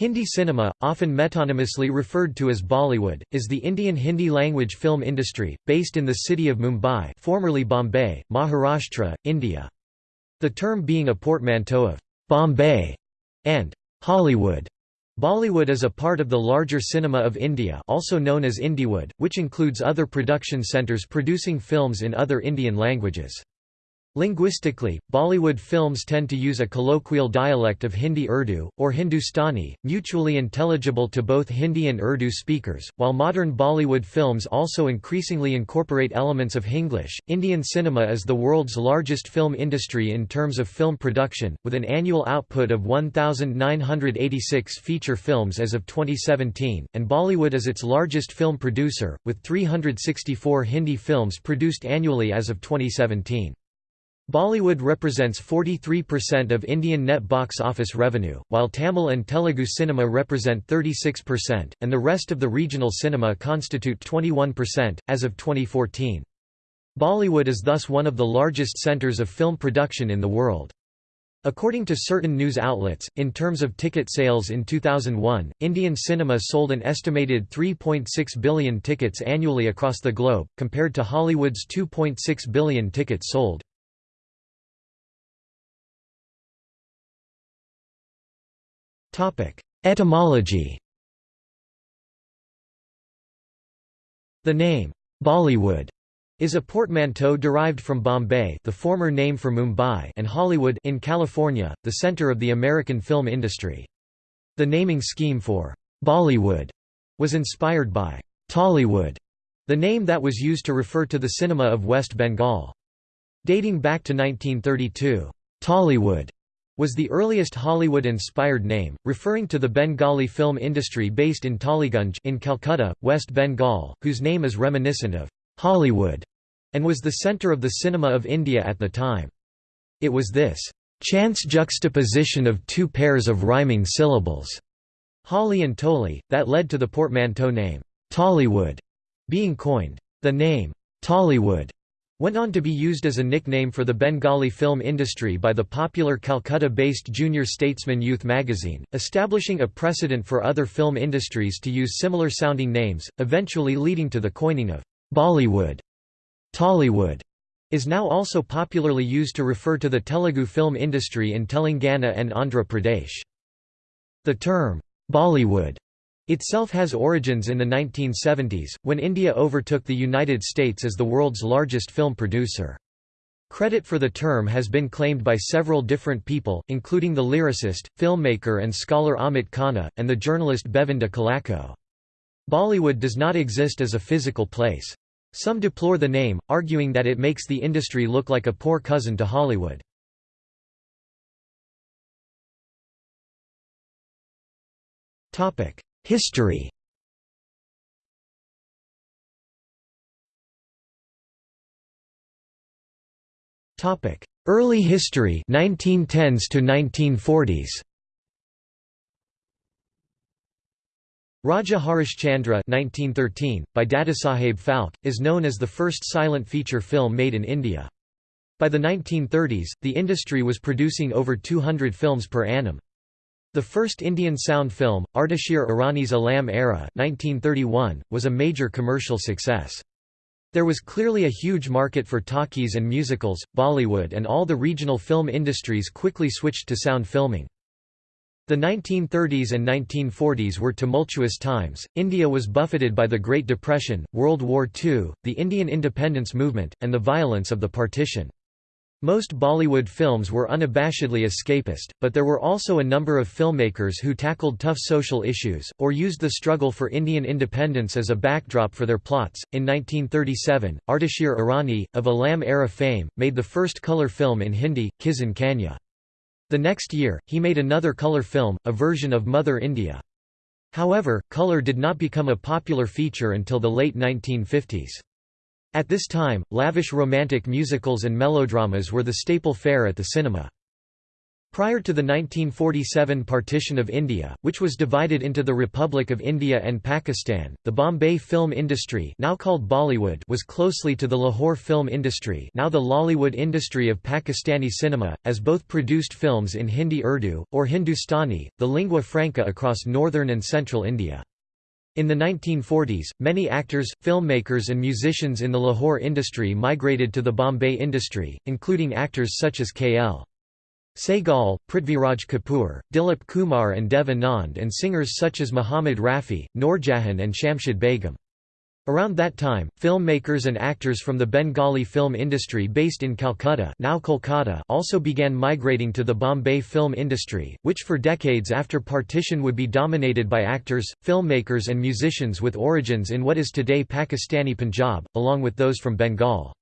Hindi cinema, often metonymously referred to as Bollywood, is the Indian Hindi-language film industry, based in the city of Mumbai formerly Bombay, Maharashtra, India. The term being a portmanteau of «Bombay» and «Hollywood». Bollywood is a part of the larger Cinema of India also known as Indiewood, which includes other production centres producing films in other Indian languages. Linguistically, Bollywood films tend to use a colloquial dialect of Hindi Urdu, or Hindustani, mutually intelligible to both Hindi and Urdu speakers, while modern Bollywood films also increasingly incorporate elements of Hinglish. Indian cinema is the world's largest film industry in terms of film production, with an annual output of 1,986 feature films as of 2017, and Bollywood is its largest film producer, with 364 Hindi films produced annually as of 2017. Bollywood represents 43% of Indian net box office revenue, while Tamil and Telugu cinema represent 36%, and the rest of the regional cinema constitute 21%, as of 2014. Bollywood is thus one of the largest centres of film production in the world. According to certain news outlets, in terms of ticket sales in 2001, Indian cinema sold an estimated 3.6 billion tickets annually across the globe, compared to Hollywood's 2.6 billion tickets sold. Etymology The name, Bollywood, is a portmanteau derived from Bombay the former name for Mumbai and Hollywood in California, the center of the American film industry. The naming scheme for Bollywood was inspired by Tollywood, the name that was used to refer to the cinema of West Bengal. Dating back to 1932, Tollywood was the earliest Hollywood-inspired name, referring to the Bengali film industry based in Tollygunge in Calcutta, West Bengal, whose name is reminiscent of Hollywood, and was the centre of the cinema of India at the time. It was this chance juxtaposition of two pairs of rhyming syllables, Holly and Tolly, that led to the portmanteau name, Tollywood, being coined. The name, Tollywood, went on to be used as a nickname for the Bengali film industry by the popular Calcutta-based Junior Statesman youth magazine, establishing a precedent for other film industries to use similar-sounding names, eventually leading to the coining of Bollywood. Tollywood is now also popularly used to refer to the Telugu film industry in Telangana and Andhra Pradesh. The term, Bollywood itself has origins in the 1970s, when India overtook the United States as the world's largest film producer. Credit for the term has been claimed by several different people, including the lyricist, filmmaker and scholar Amit Khanna, and the journalist Bevinda Collaco. Bollywood does not exist as a physical place. Some deplore the name, arguing that it makes the industry look like a poor cousin to Hollywood. History Early history 1910s to 1940s Raja Harishchandra 1913, by Dadasaheb Phalke, is known as the first silent feature film made in India. By the 1930s, the industry was producing over 200 films per annum. The first Indian sound film, Ardeshir Irani's Alam Ara 1931, was a major commercial success. There was clearly a huge market for talkies and musicals, Bollywood and all the regional film industries quickly switched to sound filming. The 1930s and 1940s were tumultuous times, India was buffeted by the Great Depression, World War II, the Indian independence movement, and the violence of the partition. Most Bollywood films were unabashedly escapist, but there were also a number of filmmakers who tackled tough social issues, or used the struggle for Indian independence as a backdrop for their plots. In 1937, Ardeshir Irani, of Alam Ara fame, made the first colour film in Hindi, Kisan Kanya. The next year, he made another colour film, a version of Mother India. However, colour did not become a popular feature until the late 1950s. At this time, lavish romantic musicals and melodramas were the staple fare at the cinema. Prior to the 1947 partition of India, which was divided into the Republic of India and Pakistan, the Bombay film industry now called Bollywood was closely to the Lahore film industry now the Lollywood industry of Pakistani cinema, as both produced films in Hindi Urdu, or Hindustani, the lingua franca across northern and central India. In the 1940s, many actors, filmmakers and musicians in the Lahore industry migrated to the Bombay industry, including actors such as K.L. Sehgal, Prithviraj Kapoor, Dilip Kumar and Dev Anand and singers such as Muhammad Rafi, Noorjahan and Shamshad Begum. Around that time, filmmakers and actors from the Bengali film industry based in Calcutta now Kolkata also began migrating to the Bombay film industry, which for decades after partition would be dominated by actors, filmmakers and musicians with origins in what is today Pakistani Punjab, along with those from Bengal.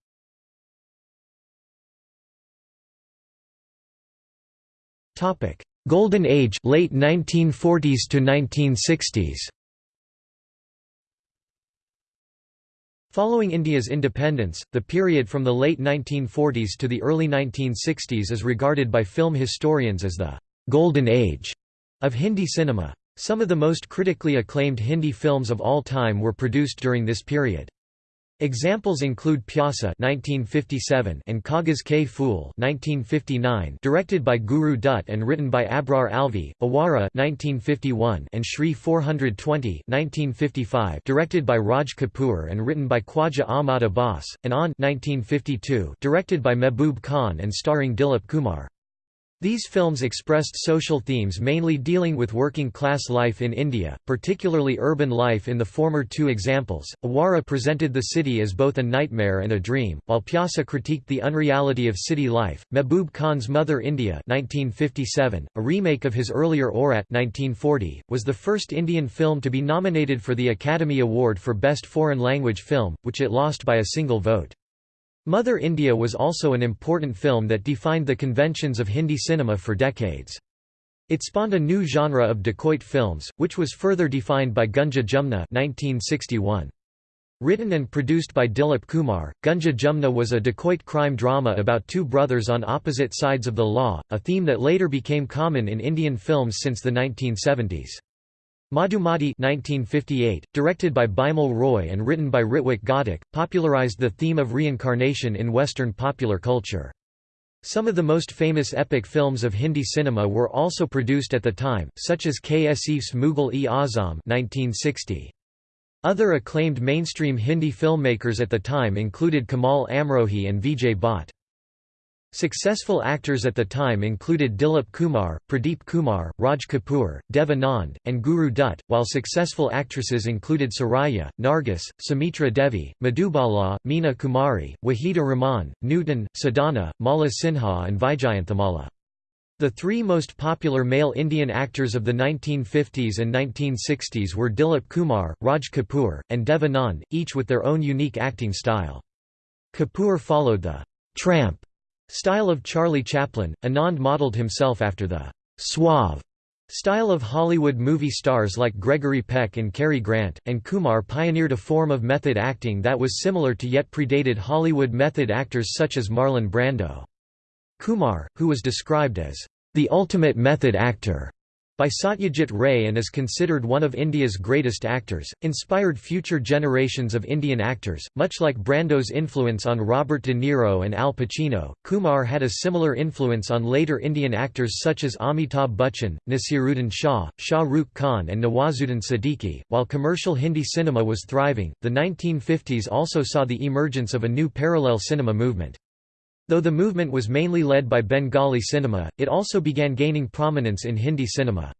Golden Age, late 1940s to 1960s. Following India's independence, the period from the late 1940s to the early 1960s is regarded by film historians as the «golden age» of Hindi cinema. Some of the most critically acclaimed Hindi films of all time were produced during this period. Examples include Pyasa (1957) and Kagaz Ke Phool (1959), directed by Guru Dutt and written by Abrar Alvi; Awara (1951) and Shri 420 (1955), directed by Raj Kapoor and written by Khwaja Ahmad Abbas; and Aan (1952), directed by Mehboob Khan and starring Dilip Kumar. These films expressed social themes mainly dealing with working-class life in India, particularly urban life in the former two examples. Awara presented the city as both a nightmare and a dream, while Pyasa critiqued the unreality of city life. Mehboob Khan's Mother India 1957, a remake of his earlier Aurat 1940, was the first Indian film to be nominated for the Academy Award for Best Foreign Language Film, which it lost by a single vote. Mother India was also an important film that defined the conventions of Hindi cinema for decades. It spawned a new genre of dacoit films, which was further defined by Gunga Jumna 1961. Written and produced by Dilip Kumar, Gunga Jumna was a dacoit crime drama about two brothers on opposite sides of the law, a theme that later became common in Indian films since the 1970s. Madhumati 1958, directed by Bimal Roy and written by Ritwik Ghatak, popularized the theme of reincarnation in Western popular culture. Some of the most famous epic films of Hindi cinema were also produced at the time, such as K. Asif's Mughal-e-Azam 1960. Other acclaimed mainstream Hindi filmmakers at the time included Kamal Amrohi and Vijay Bhatt. Successful actors at the time included Dilip Kumar, Pradeep Kumar, Raj Kapoor, Dev Anand, and Guru Dutt, while successful actresses included Suraiya, Nargis, Sumitra Devi, Madhubala, Meena Kumari, Waheeda Rehman, Nutan, Sadhana, Mala Sinha and Vyjayanthimala. The three most popular male Indian actors of the 1950s and 1960s were Dilip Kumar, Raj Kapoor, and Dev Anand, each with their own unique acting style. Kapoor followed the «tramp» Style of Charlie Chaplin, Anand modeled himself after the «suave» style of Hollywood movie stars like Gregory Peck and Cary Grant, and Kumar pioneered a form of method acting that was similar to yet predated Hollywood method actors such as Marlon Brando. Kumar, who was described as the ultimate method actor, by Satyajit Ray and is considered one of India's greatest actors, inspired future generations of Indian actors. Much like Brando's influence on Robert De Niro and Al Pacino, Kumar had a similar influence on later Indian actors such as Amitabh Bachchan, Naseeruddin Shah, Shah Rukh Khan, and Nawazuddin Siddiqui. While commercial Hindi cinema was thriving, the 1950s also saw the emergence of a new parallel cinema movement. Though the movement was mainly led by Bengali cinema, it also began gaining prominence in Hindi cinema.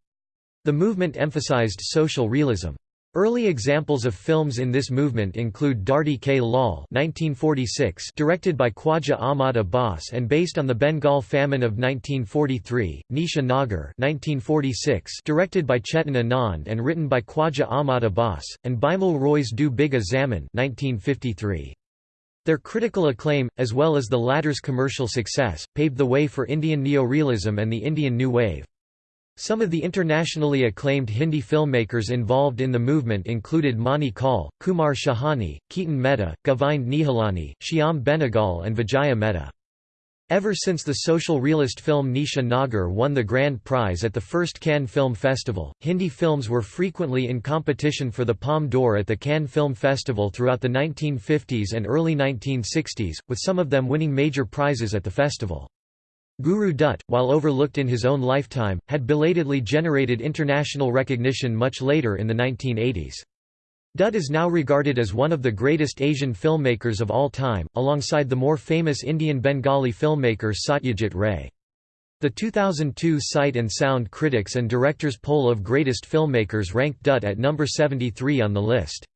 The movement emphasized social realism. Early examples of films in this movement include Dharti Ke Lal 1946 directed by Khwaja Ahmad Abbas and based on the Bengal famine of 1943, Nisha Nagar 1946 directed by Chetan Anand and written by Khwaja Ahmad Abbas, and Bimal Roy's Do Bigha Zamin 1953. Their critical acclaim, as well as the latter's commercial success, paved the way for Indian neorealism and the Indian New Wave. Some of the internationally acclaimed Hindi filmmakers involved in the movement included Mani Kaul, Kumar Shahani, Ketan Mehta, Govind Nihalani, Shyam Benegal and Vijaya Mehta. Ever since the social realist film Nisha Nagar won the grand prize at the first Cannes Film Festival, Hindi films were frequently in competition for the Palme d'Or at the Cannes Film Festival throughout the 1950s and early 1960s, with some of them winning major prizes at the festival. Guru Dutt, while overlooked in his own lifetime, had belatedly generated international recognition much later in the 1980s. Dutt is now regarded as one of the greatest Asian filmmakers of all time, alongside the more famous Indian Bengali filmmaker Satyajit Ray. The 2002 Sight and Sound Critics and Directors Poll of Greatest Filmmakers ranked Dutt at number 73 on the list.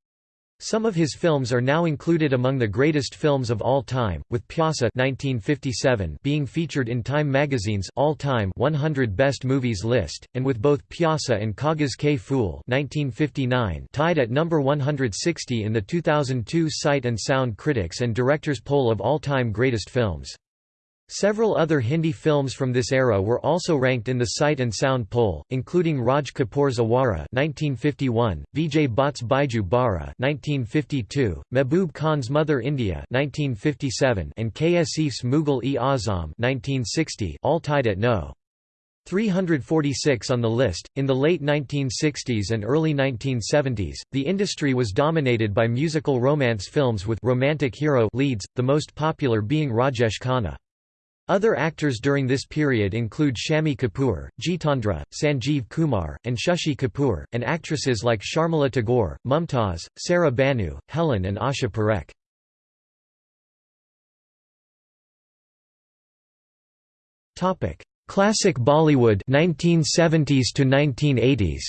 Some of his films are now included among the greatest films of all time, with Pyasa 1957 being featured in Time magazine's all-time 100 Best Movies list, and with both Pyasa and Kagaz Ke Phool 1959 tied at number 160 in the 2002 Sight and Sound Critics and Directors Poll of All-Time Greatest Films. Several other Hindi films from this era were also ranked in the Sight and Sound poll, including Raj Kapoor's Awara (1951), Vijay Bhatt's Baiju Bawra (1952), Mehboob Khan's Mother India (1957), and K. Asif's Mughal-e-Azam (1960), all tied at no. 346 on the list. In the late 1960s and early 1970s, the industry was dominated by musical romance films with romantic hero leads, the most popular being Rajesh Khanna. Other actors during this period include Shammi Kapoor, Jitendra, Sanjeev Kumar, and Shashi Kapoor, and actresses like Sharmila Tagore, Mumtaz, Saira Banu, Helen and Asha Parekh. Classic Bollywood 1970s to 1980s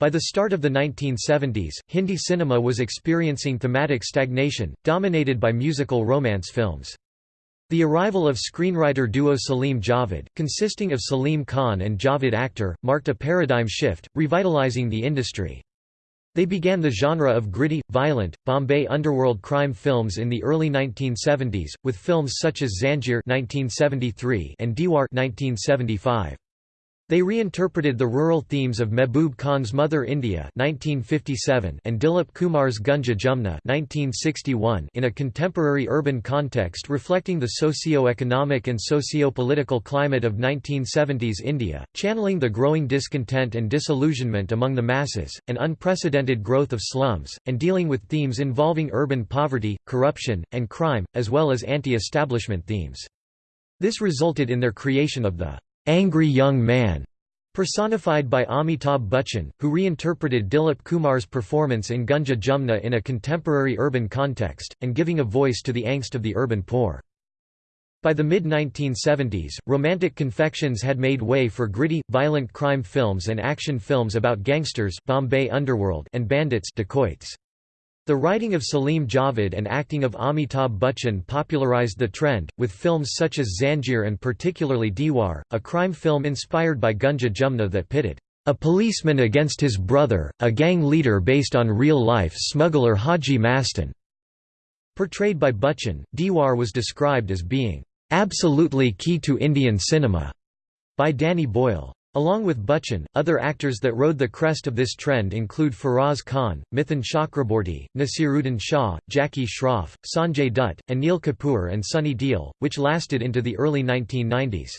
By the start of the 1970s, Hindi cinema was experiencing thematic stagnation, dominated by musical romance films. The arrival of screenwriter duo Salim Javed, consisting of Salim Khan and Javed Akhtar, marked a paradigm shift, revitalizing the industry. They began the genre of gritty, violent, Bombay underworld crime films in the early 1970s, with films such as (1973) and Diwar (1975). They reinterpreted the rural themes of Mehboob Khan's Mother India 1957 and Dilip Kumar's Gunga Jumna 1961 in a contemporary urban context reflecting the socio-economic and socio-political climate of 1970s India, channeling the growing discontent and disillusionment among the masses, and unprecedented growth of slums, and dealing with themes involving urban poverty, corruption, and crime, as well as anti-establishment themes. This resulted in their creation of the angry young man, personified by Amitabh Bachchan, who reinterpreted Dilip Kumar's performance in Gunga Jumna in a contemporary urban context, and giving a voice to the angst of the urban poor. By the mid-1970s, romantic confections had made way for gritty, violent crime films and action films about gangsters Bombay underworld and bandits dacoits. The writing of Salim Javed and acting of Amitabh Bachchan popularized the trend, with films such as Zanjeer and particularly Diwar, a crime film inspired by Gunga Jumna that pitted a policeman against his brother, a gang leader based on real-life smuggler Haji Mastan. Portrayed by Bachchan, Diwar was described as being absolutely key to Indian cinema by Danny Boyle. Along with Bachchan, other actors that rode the crest of this trend include Feroz Khan, Mithun Chakraborty, Nasiruddin Shah, Jackie Shroff, Sanjay Dutt, Anil Kapoor and Sunny Deol, which lasted into the early 1990s.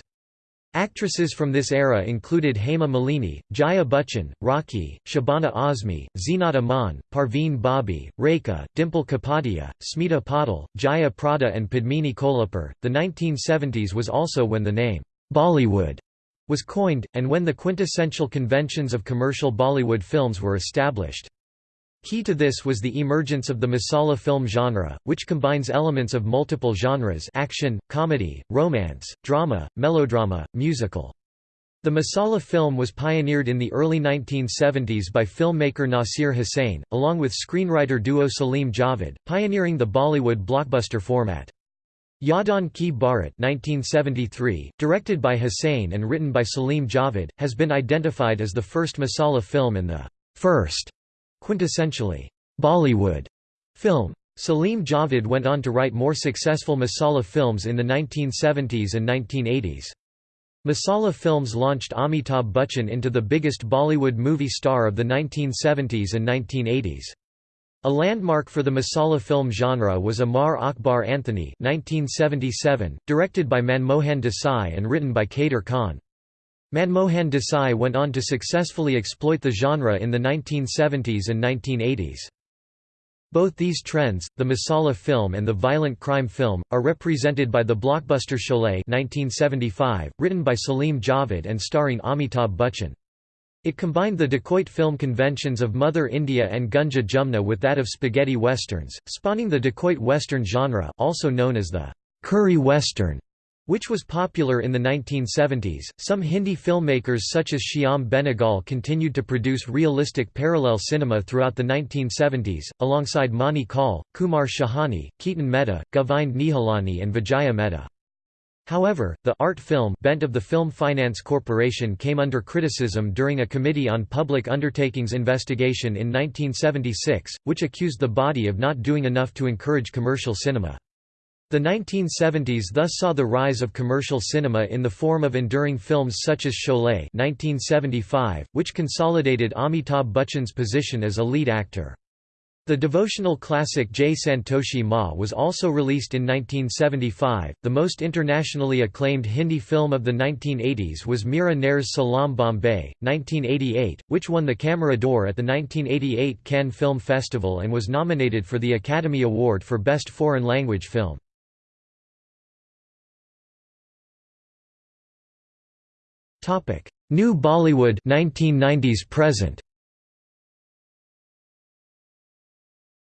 Actresses from this era included Hema Malini, Jaya Bachchan, Rakhi, Shabana Azmi, Zeenat Aman, Parveen Babi, Rekha, Dimple Kapadia, Smita Patil, Jaya Prada and Padmini Kolhapur. The 1970s was also when the name Bollywood was coined, and when the quintessential conventions of commercial Bollywood films were established. Key to this was the emergence of the masala film genre, which combines elements of multiple genres action, comedy, romance, drama, melodrama, musical. The masala film was pioneered in the early 1970s by filmmaker Nasir Hussain, along with screenwriter duo Salim Javed, pioneering the Bollywood blockbuster format. Yaadon Ki Baarat 1973, directed by Hussain and written by Salim Javed, has been identified as the first masala film and the first quintessentially Bollywood film. Salim Javed went on to write more successful masala films in the 1970s and 1980s. Masala films launched Amitabh Bachchan into the biggest Bollywood movie star of the 1970s and 1980s. A landmark for the Masala film genre was Amar Akbar Anthony 1977, directed by Manmohan Desai and written by Kader Khan. Manmohan Desai went on to successfully exploit the genre in the 1970s and 1980s. Both these trends, the Masala film and the violent crime film, are represented by the blockbuster Sholay 1975, written by Salim Javed and starring Amitabh Bachchan. It combined the dacoit film conventions of Mother India and Gunga Jumna with that of spaghetti westerns, spawning the dacoit western genre also known as the curry western, which was popular in the 1970s. Some Hindi filmmakers such as Shyam Benegal continued to produce realistic parallel cinema throughout the 1970s, alongside Mani Kaul, Kumar Shahani, Ketan Mehta, Govind Nihalani and Vijaya Mehta. However, the art film bent of the Film Finance Corporation came under criticism during a Committee on Public Undertakings investigation in 1976, which accused the body of not doing enough to encourage commercial cinema. The 1970s thus saw the rise of commercial cinema in the form of enduring films such as Sholay 1975, which consolidated Amitabh Bachchan's position as a lead actor. The devotional classic Jai Santoshi Ma was also released in 1975. The most internationally acclaimed Hindi film of the 1980s was Mira Nair's Salaam Bombay, 1988, which won the Camera d'Or at the 1988 Cannes Film Festival and was nominated for the Academy Award for Best Foreign Language Film. New Bollywood 1990s present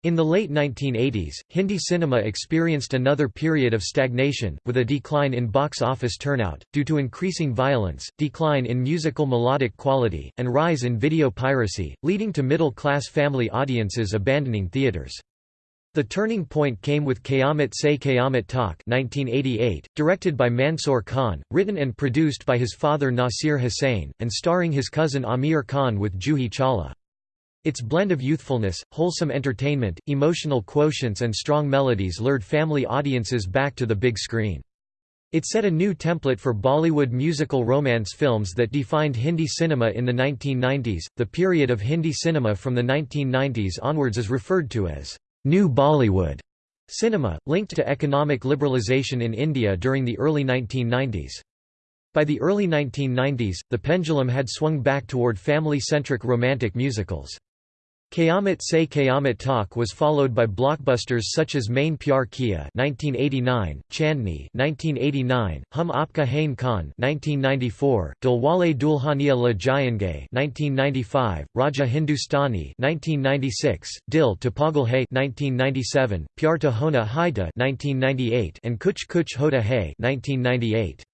In the late 1980s, Hindi cinema experienced another period of stagnation, with a decline in box office turnout, due to increasing violence, decline in musical melodic quality, and rise in video piracy, leading to middle-class family audiences abandoning theaters. The turning point came with Qayamat Se Qayamat Tak 1988, directed by Mansoor Khan, written and produced by his father Nasir Hussain, and starring his cousin Amir Khan with Juhi Chawla. Its blend of youthfulness, wholesome entertainment, emotional quotients and strong melodies lured family audiences back to the big screen. It set a new template for Bollywood musical romance films that defined Hindi cinema in the 1990s. The period of Hindi cinema from the 1990s onwards is referred to as New Bollywood cinema, linked to economic liberalization in India during the early 1990s. By the early 1990s, the pendulum had swung back toward family-centric romantic musicals. Qayamat Se Qayamat Tak was followed by blockbusters such as Maine Pyar Kiya (1989), Chandni (1989), Hum Aapka Hain Koun (1994), Dilwale Dulhania Le Jayenge (1995), Raja Hindustani (1996), Dil to Pagal Hai (1997), Pyar to Hona Hai (1998), and Kuch Kuch Hota Hai (1998).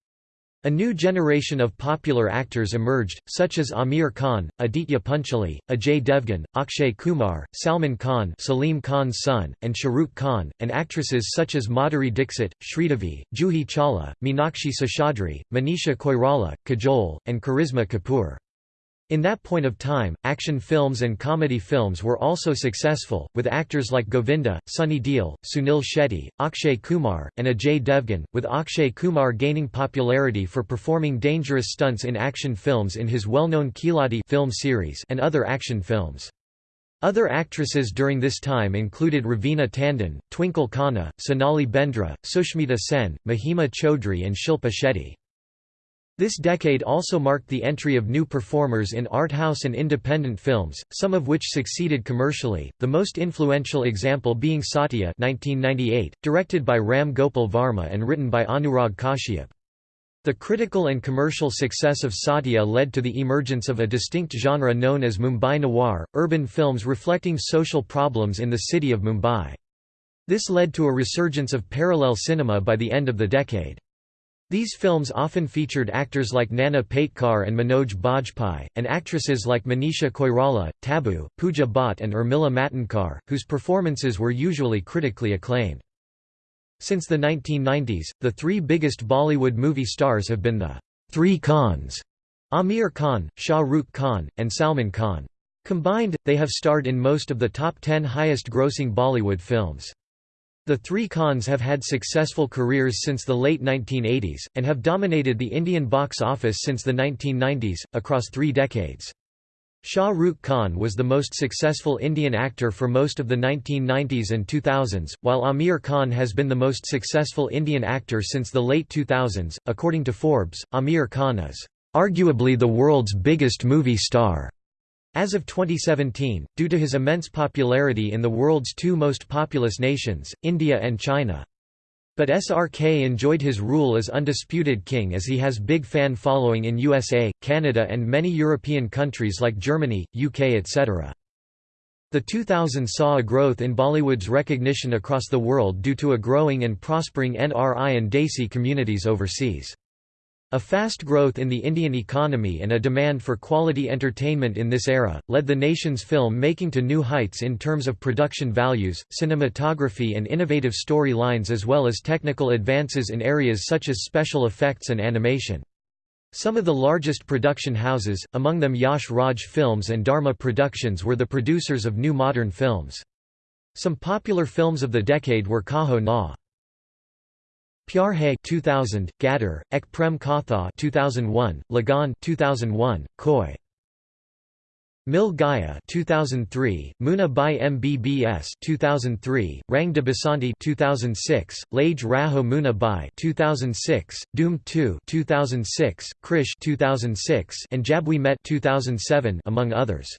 A new generation of popular actors emerged, such as Amir Khan, Aditya Pancholi, Ajay Devgan, Akshay Kumar, Salman Khan Salim Khan's son, and Shahrukh Khan, and actresses such as Madhuri Dixit, Sridevi, Juhi Chawla, Meenakshi Seshadri, Manisha Koirala, Kajol, and Karisma Kapoor. In that point of time, action films and comedy films were also successful, with actors like Govinda, Sunny Deol, Sunil Shetty, Akshay Kumar, and Ajay Devgan, with Akshay Kumar gaining popularity for performing dangerous stunts in action films in his well-known Khiladi film series and other action films. Other actresses during this time included Ravina Tandon, Twinkle Khanna, Sonali Bendre, Sushmita Sen, Mahima Chaudhry and Shilpa Shetty. This decade also marked the entry of new performers in art house and independent films, some of which succeeded commercially, the most influential example being Satya 1998, directed by Ram Gopal Varma and written by Anurag Kashyap. The critical and commercial success of Satya led to the emergence of a distinct genre known as Mumbai noir, urban films reflecting social problems in the city of Mumbai. This led to a resurgence of parallel cinema by the end of the decade. These films often featured actors like Nana Patekar and Manoj Bajpayee, and actresses like Manisha Koirala, Tabu, Pooja Bhatt and Urmila Matondkar, whose performances were usually critically acclaimed. Since the 1990s, the three biggest Bollywood movie stars have been the Three Khans, Amir Khan, Shah Rukh Khan, and Salman Khan. Combined, they have starred in most of the top 10 highest-grossing Bollywood films. The three Khans have had successful careers since the late 1980s, and have dominated the Indian box office since the 1990s, across three decades. Shah Rukh Khan was the most successful Indian actor for most of the 1990s and 2000s, while Aamir Khan has been the most successful Indian actor since the late 2000s. According to Forbes, Aamir Khan is arguably the world's biggest movie star. As of 2017, due to his immense popularity in the world's two most populous nations, India and China. But SRK enjoyed his rule as undisputed king as he has big fan following in USA, Canada and many European countries like Germany, UK etc. The 2000s saw a growth in Bollywood's recognition across the world due to a growing and prospering NRI and Desi communities overseas. A fast growth in the Indian economy and a demand for quality entertainment in this era, led the nation's film making to new heights in terms of production values, cinematography and innovative story lines as well as technical advances in areas such as special effects and animation. Some of the largest production houses, among them Yash Raj Films and Dharma Productions were the producers of new modern films. Some popular films of the decade were Kaho Na. Pyar Hai 2000, Gadar, Ek Prem Katha 2001, Lagan 2001, Koi Mil Gaya 2003, Munna Bhai MBBS 2003, Rang de Basanti 2006, Lage Raho Munna Bhai 2006, Dhoom 2 2006, Krrish 2006, and Jab We Met 2007 among others.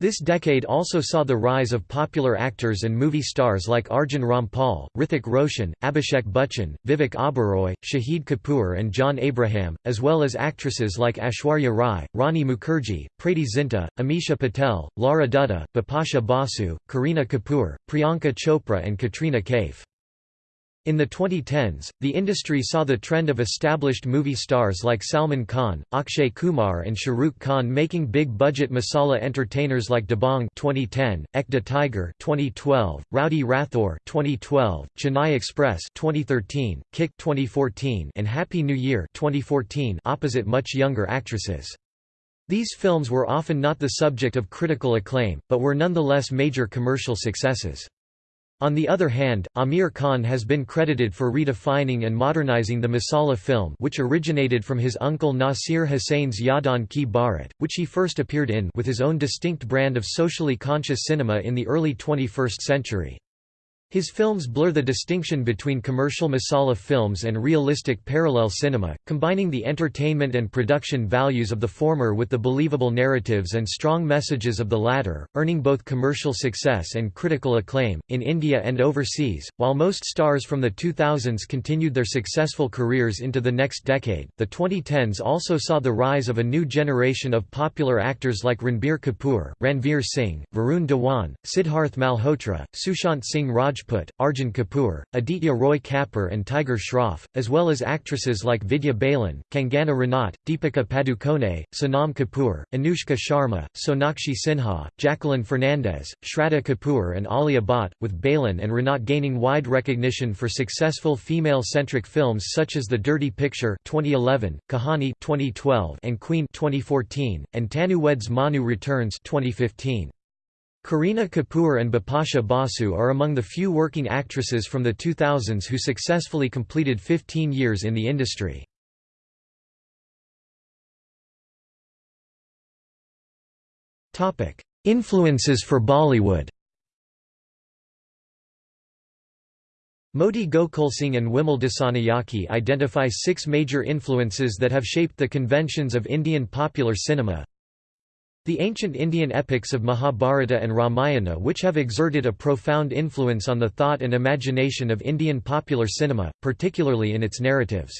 This decade also saw the rise of popular actors and movie stars like Arjun Rampal, Hrithik Roshan, Abhishek Bachchan, Vivek Oberoi, Shahid Kapoor and John Abraham, as well as actresses like Aishwarya Rai, Rani Mukherjee, Preity Zinta, Amisha Patel, Lara Dutta, Bipasha Basu, Kareena Kapoor, Priyanka Chopra and Katrina Kaif. In the 2010s, the industry saw the trend of established movie stars like Salman Khan, Akshay Kumar and Shah Rukh Khan making big-budget masala entertainers like Dabangg 2010, Ek Tiger 2012, Rowdy Rathore 2012, Chennai Express 2013, Kick 2014 and Happy New Year 2014 opposite much younger actresses. These films were often not the subject of critical acclaim, but were nonetheless major commercial successes. On the other hand, Amir Khan has been credited for redefining and modernizing the Masala film which originated from his uncle Nasir Hussain's Yaadon Ki Baarat, which he first appeared in with his own distinct brand of socially conscious cinema in the early 21st century. His films blur the distinction between commercial masala films and realistic parallel cinema, combining the entertainment and production values of the former with the believable narratives and strong messages of the latter, earning both commercial success and critical acclaim, in India and overseas. While most stars from the 2000s continued their successful careers into the next decade, the 2010s also saw the rise of a new generation of popular actors like Ranbir Kapoor, Ranveer Singh, Varun Dhawan, Siddharth Malhotra, Sushant Singh Raj Rajput, Arjun Kapoor, Aditya Roy Kapur and Tiger Shroff, as well as actresses like Vidya Balan, Kangana Ranaut, Deepika Padukone, Sonam Kapoor, Anushka Sharma, Sonakshi Sinha, Jacqueline Fernandez, Shraddha Kapoor and Alia Bhatt, with Balan and Ranaut gaining wide recognition for successful female-centric films such as The Dirty Picture 2011, Kahani 2012 and Queen 2014, and Tanu Weds Manu Returns 2015. Kareena Kapoor and Bipasha Basu are among the few working actresses from the 2000s who successfully completed 15 years in the industry. Influences for Bollywood Modi Gokulsingh and Wimal Dissanayake identify six major influences that have shaped the conventions of Indian popular cinema the ancient Indian epics of Mahabharata and Ramayana which have exerted a profound influence on the thought and imagination of Indian popular cinema, particularly in its narratives.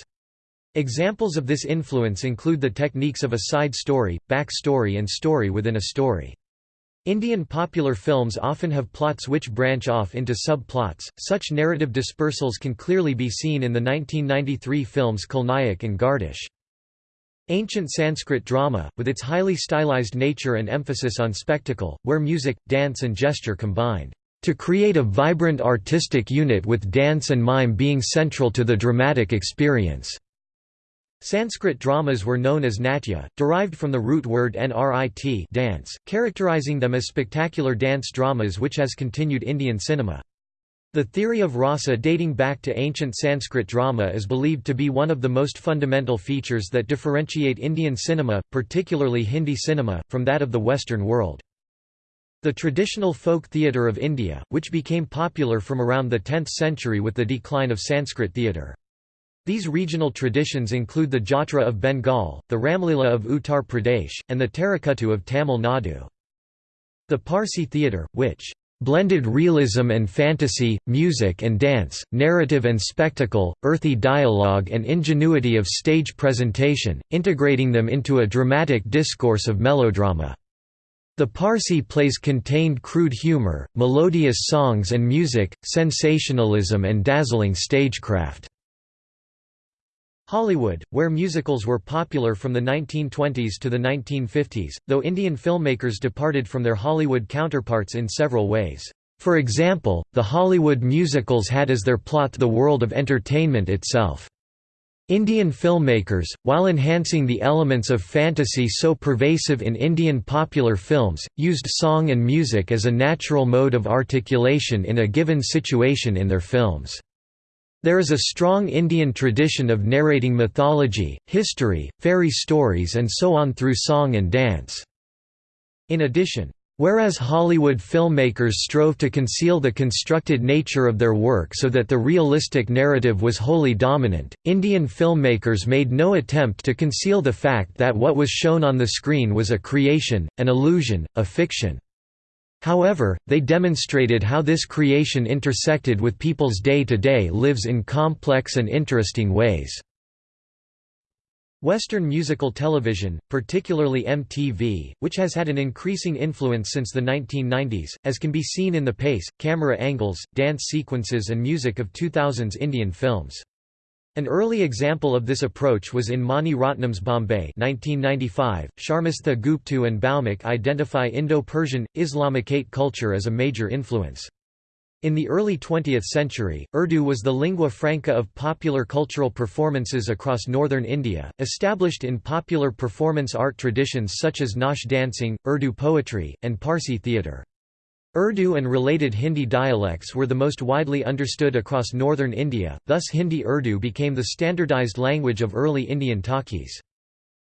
Examples of this influence include the techniques of a side story, back story and story within a story. Indian popular films often have plots which branch off into subplots. Such narrative dispersals can clearly be seen in the 1993 films Khalnayak and Gardish. Ancient Sanskrit drama, with its highly stylized nature and emphasis on spectacle, where music, dance and gesture combined, to create a vibrant artistic unit with dance and mime being central to the dramatic experience. Sanskrit dramas were known as natya, derived from the root word nrit dance, characterizing them as spectacular dance dramas which has continued Indian cinema. The theory of rasa dating back to ancient Sanskrit drama is believed to be one of the most fundamental features that differentiate Indian cinema, particularly Hindi cinema, from that of the Western world. The traditional folk theatre of India, which became popular from around the 10th century with the decline of Sanskrit theatre. These regional traditions include the Jatra of Bengal, the Ramlila of Uttar Pradesh, and the Terukkuttu of Tamil Nadu. The Parsi theatre, which blended realism and fantasy, music and dance, narrative and spectacle, earthy dialogue and ingenuity of stage presentation, integrating them into a dramatic discourse of melodrama. The Parsi plays contained crude humor, melodious songs and music, sensationalism and dazzling stagecraft. Hollywood, where musicals were popular from the 1920s to the 1950s, though Indian filmmakers departed from their Hollywood counterparts in several ways. For example, the Hollywood musicals had as their plot the world of entertainment itself. Indian filmmakers, while enhancing the elements of fantasy so pervasive in Indian popular films, used song and music as a natural mode of articulation in a given situation in their films. There is a strong Indian tradition of narrating mythology, history, fairy stories and so on through song and dance. In addition, Whereas Hollywood filmmakers strove to conceal the constructed nature of their work so that the realistic narrative was wholly dominant, Indian filmmakers made no attempt to conceal the fact that what was shown on the screen was a creation, an illusion, a fiction. However, they demonstrated how this creation intersected with people's day-to-day -day lives in complex and interesting ways. Western musical television, particularly MTV, which has had an increasing influence since the 1990s, as can be seen in the pace, camera angles, dance sequences and music of 2000s Indian films. An early example of this approach was in Mani Ratnam's Bombay 1995. Sharmistha Gooptu and Bhaumik identify Indo-Persian, Islamicate culture as a major influence. In the early 20th century, Urdu was the lingua franca of popular cultural performances across northern India, established in popular performance art traditions such as nautch dancing, Urdu poetry, and Parsi theatre. Urdu and related Hindi dialects were the most widely understood across northern India, thus Hindi-Urdu became the standardized language of early Indian talkies.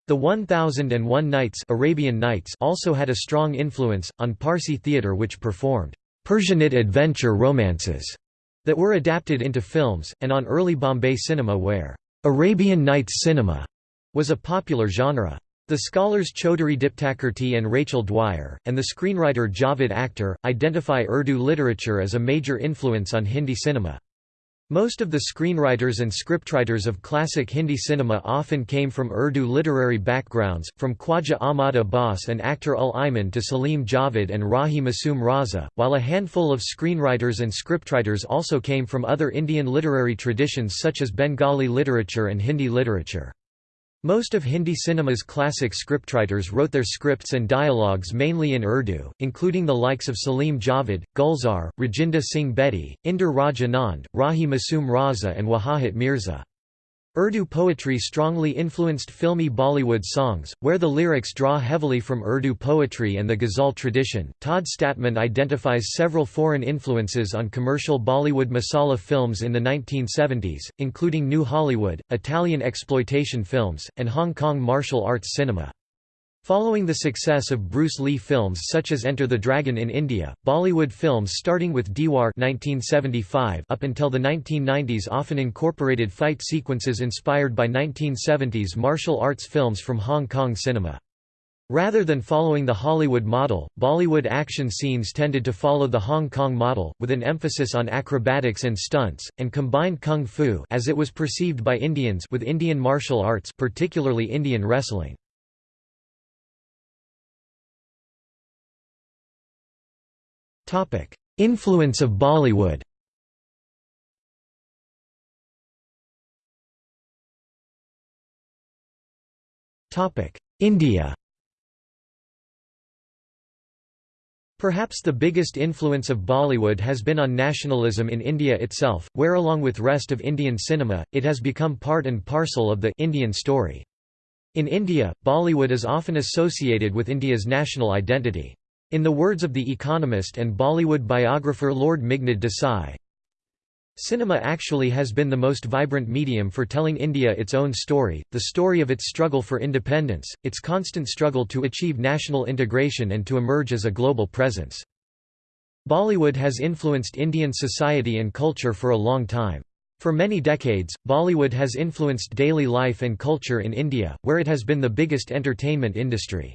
The 1001 Nights Arabian Nights also had a strong influence, on Parsi theatre which performed Persianate adventure romances that were adapted into films, and on early Bombay cinema where Arabian Nights cinema was a popular genre. The scholars Chaudhuri Diptakirti and Rachel Dwyer, and the screenwriter Javed Akhtar, identify Urdu literature as a major influence on Hindi cinema. Most of the screenwriters and scriptwriters of classic Hindi cinema often came from Urdu literary backgrounds, from Khwaja Ahmad Abbas and Akhtar ul Iman to Salim Javed and Rahi Masoom Raza, while a handful of screenwriters and scriptwriters also came from other Indian literary traditions such as Bengali literature and Hindi literature. Most of Hindi cinema's classic scriptwriters wrote their scripts and dialogues mainly in Urdu, including the likes of Salim Javed, Gulzar, Rajinder Singh Bedi, Inder Raj Anand, Rahi Masoom Raza and Wajahat Mirza. Urdu poetry strongly influenced filmy Bollywood songs, where the lyrics draw heavily from Urdu poetry and the ghazal tradition. Todd Stadtman identifies several foreign influences on commercial Bollywood masala films in the 1970s, including New Hollywood, Italian exploitation films, and Hong Kong martial arts cinema. Following the success of Bruce Lee films such as Enter the Dragon in India, Bollywood films starting with Diwar 1975 up until the 1990s often incorporated fight sequences inspired by 1970s martial arts films from Hong Kong cinema. Rather than following the Hollywood model, Bollywood action scenes tended to follow the Hong Kong model, with an emphasis on acrobatics and stunts, and combined kung fu as it was perceived by Indians with Indian martial arts particularly Indian wrestling. Influence of Bollywood India Perhaps the biggest influence of Bollywood has been on nationalism in India itself, where along with rest of Indian cinema, it has become part and parcel of the Indian story. In India, Bollywood is often associated with India's national identity. In the words of The Economist and Bollywood biographer Lord Meghnad Desai, Cinema actually has been the most vibrant medium for telling India its own story, the story of its struggle for independence, its constant struggle to achieve national integration and to emerge as a global presence. Bollywood has influenced Indian society and culture for a long time. For many decades, Bollywood has influenced daily life and culture in India, where it has been the biggest entertainment industry.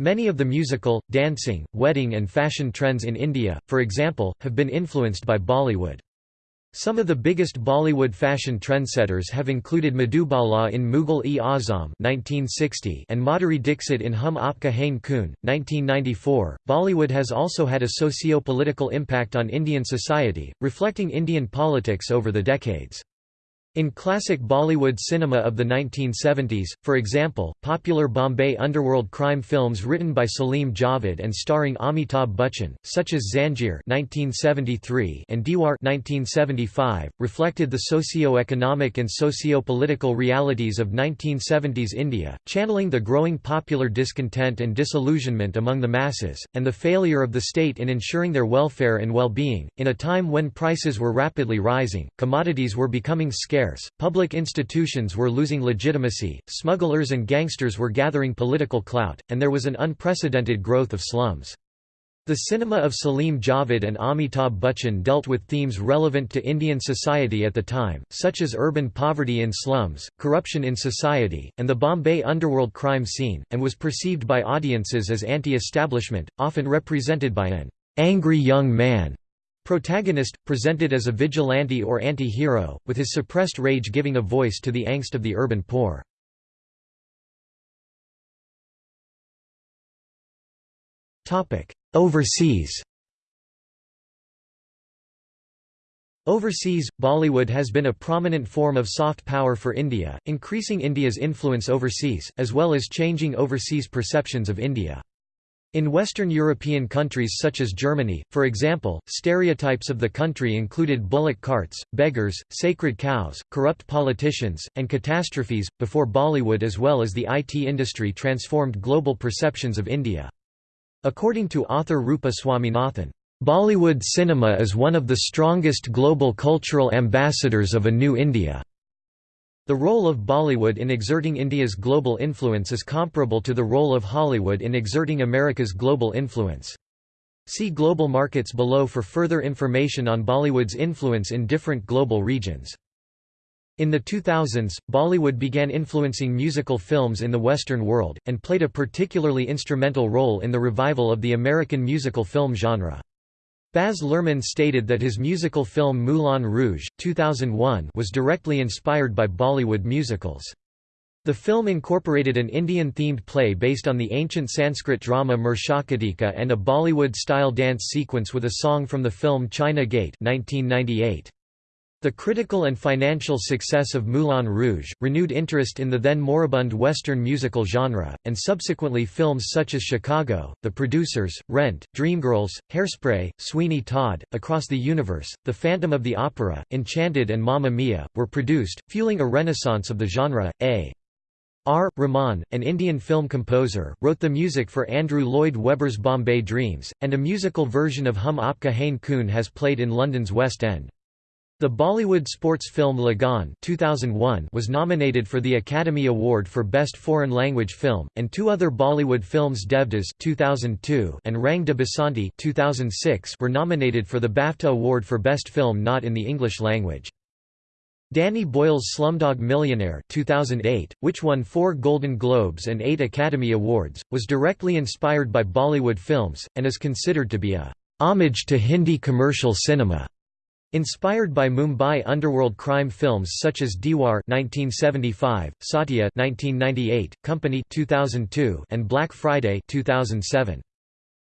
Many of the musical, dancing, wedding and fashion trends in India, for example, have been influenced by Bollywood. Some of the biggest Bollywood fashion trendsetters have included Madhubala in Mughal-e-Azam and Madhuri Dixit in Hum Aapka Hain Koon, 1994. Bollywood has also had a socio-political impact on Indian society, reflecting Indian politics over the decades. In classic Bollywood cinema of the 1970s, for example, popular Bombay underworld crime films written by Salim Javed and starring Amitabh Bachchan, such as (1973) and Deewaar (1975), reflected the socio-economic and socio-political realities of 1970s India, channeling the growing popular discontent and disillusionment among the masses, and the failure of the state in ensuring their welfare and well-being. In a time when prices were rapidly rising, commodities were becoming scarce public institutions were losing legitimacy, smugglers and gangsters were gathering political clout, and there was an unprecedented growth of slums. The cinema of Salim Javed and Amitabh Bachchan dealt with themes relevant to Indian society at the time, such as urban poverty in slums, corruption in society, and the Bombay underworld crime scene, and was perceived by audiences as anti-establishment, often represented by an angry young man Protagonist, presented as a vigilante or anti-hero, with his suppressed rage giving a voice to the angst of the urban poor. Overseas Overseas, Bollywood has been a prominent form of soft power for India, increasing India's influence overseas, as well as changing overseas perceptions of India. In Western European countries such as Germany, for example, stereotypes of the country included bullock carts, beggars, sacred cows, corrupt politicians, and catastrophes, before Bollywood as well as the IT industry transformed global perceptions of India. According to author Rupa Swaminathan, "...Bollywood cinema is one of the strongest global cultural ambassadors of a new India." The role of Bollywood in exerting India's global influence is comparable to the role of Hollywood in exerting America's global influence. See global markets below for further information on Bollywood's influence in different global regions. In the 2000s, Bollywood began influencing musical films in the Western world, and played a particularly instrumental role in the revival of the American musical film genre. Baz Luhrmann stated that his musical film Moulin Rouge! 2001 was directly inspired by Bollywood musicals. The film incorporated an Indian-themed play based on the ancient Sanskrit drama Mrichchhakatika and a Bollywood-style dance sequence with a song from the film China Gate 1998. The critical and financial success of Moulin Rouge, renewed interest in the then moribund Western musical genre, and subsequently films such as Chicago, The Producers, Rent, Dreamgirls, Hairspray, Sweeney Todd, Across the Universe, The Phantom of the Opera, Enchanted and Mamma Mia, were produced, fueling a renaissance of the genre. A. R. Rahman, an Indian film composer, wrote the music for Andrew Lloyd Webber's Bombay Dreams, and a musical version of Hum Aapka Hain Koun has played in London's West End. The Bollywood sports film Lagaan 2001 was nominated for the Academy Award for Best Foreign Language Film, and two other Bollywood films Devdas 2002 and Rang de Basanti 2006 were nominated for the BAFTA Award for Best Film not in the English language. Danny Boyle's Slumdog Millionaire 2008, which won four Golden Globes and eight Academy Awards, was directly inspired by Bollywood films, and is considered to be a homage to Hindi commercial cinema. Inspired by Mumbai underworld crime films such as Deewaar 1975, Satya 1998, Company 2002, and Black Friday 2007.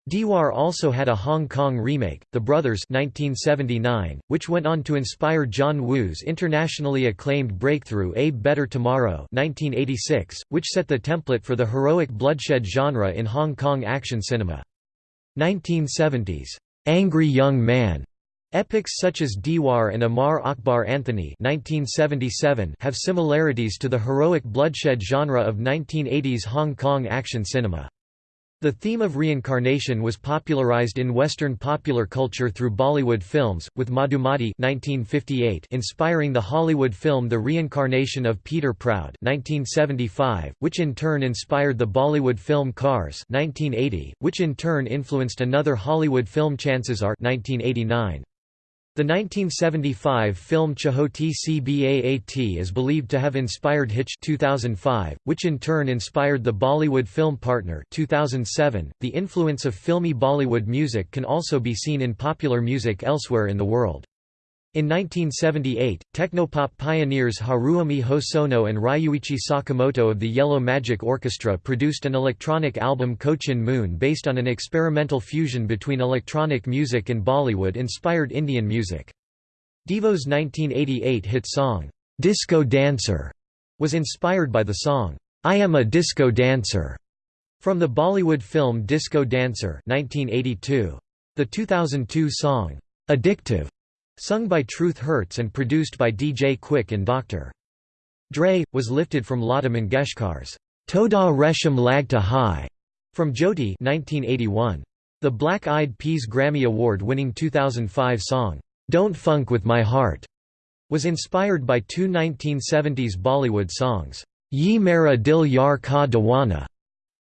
Deewaar also had a Hong Kong remake, The Brothers 1979, which went on to inspire John Woo's internationally acclaimed breakthrough A Better Tomorrow 1986, which set the template for the heroic bloodshed genre in Hong Kong action cinema. 1970s, "'Angry Young Man' Epics such as Deewaar and Amar Akbar Anthony 1977 have similarities to the heroic bloodshed genre of 1980s Hong Kong action cinema. The theme of reincarnation was popularized in Western popular culture through Bollywood films, with Madhumati 1958 inspiring the Hollywood film The Reincarnation of Peter Proud 1975, which in turn inspired the Bollywood film Karz 1980, which in turn influenced another Hollywood film Chances Are 1989. The 1975 film Chhoti Si Baat is believed to have inspired Hitch 2005, which in turn inspired the Bollywood film Partner 2007. .The influence of filmy Bollywood music can also be seen in popular music elsewhere in the world. In 1978, technopop pioneers Haruomi Hosono and Ryuichi Sakamoto of the Yellow Magic Orchestra produced an electronic album Cochin Moon based on an experimental fusion between electronic music and Bollywood-inspired Indian music. Devo's 1988 hit song, "'Disco Dancer' was inspired by the song, "'I Am a Disco Dancer' from the Bollywood film Disco Dancer 1982. The 2002 song, "'Addictive' Sung by Truth Hurts and produced by DJ Quik and Dr. Dre, was lifted from Lata Mangeshkar's Thoda Resham Lagta Hai from Jyoti 1981. The Black Eyed Peas Grammy Award-winning 2005 song, Don't Funk With My Heart, was inspired by two 1970s Bollywood songs, Ye Mera Dil Yaar Ka Diwana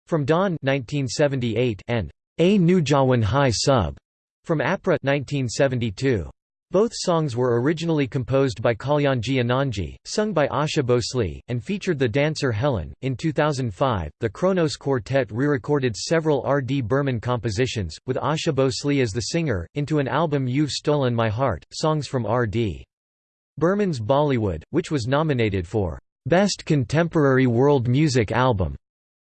from Don 1978 and Ae Naujawan Hai Sab from Apra 1972. Both songs were originally composed by Kalyanji Anandji, sung by Asha Bhosle, and featured the dancer Helen. In 2005, the Kronos Quartet re recorded several R. D. Burman compositions, with Asha Bhosle as the singer, into an album You've Stolen My Heart, songs from R. D. Burman's Bollywood, which was nominated for Best Contemporary World Music Album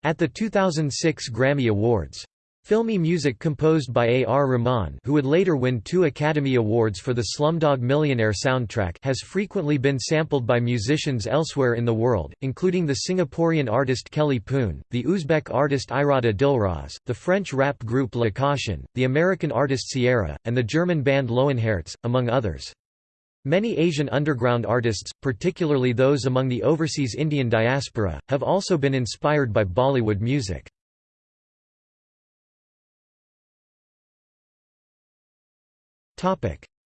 at the 2006 Grammy Awards. Filmy music composed by A. R. Rahman who would later win two Academy Awards for the Slumdog Millionaire soundtrack has frequently been sampled by musicians elsewhere in the world, including the Singaporean artist Kelly Poon, the Uzbek artist Iroda Dilroz, the French rap group La Caution, the American artist Ciara, and the German band Lowenherz, among others. Many Asian underground artists, particularly those among the overseas Indian diaspora, have also been inspired by Bollywood music.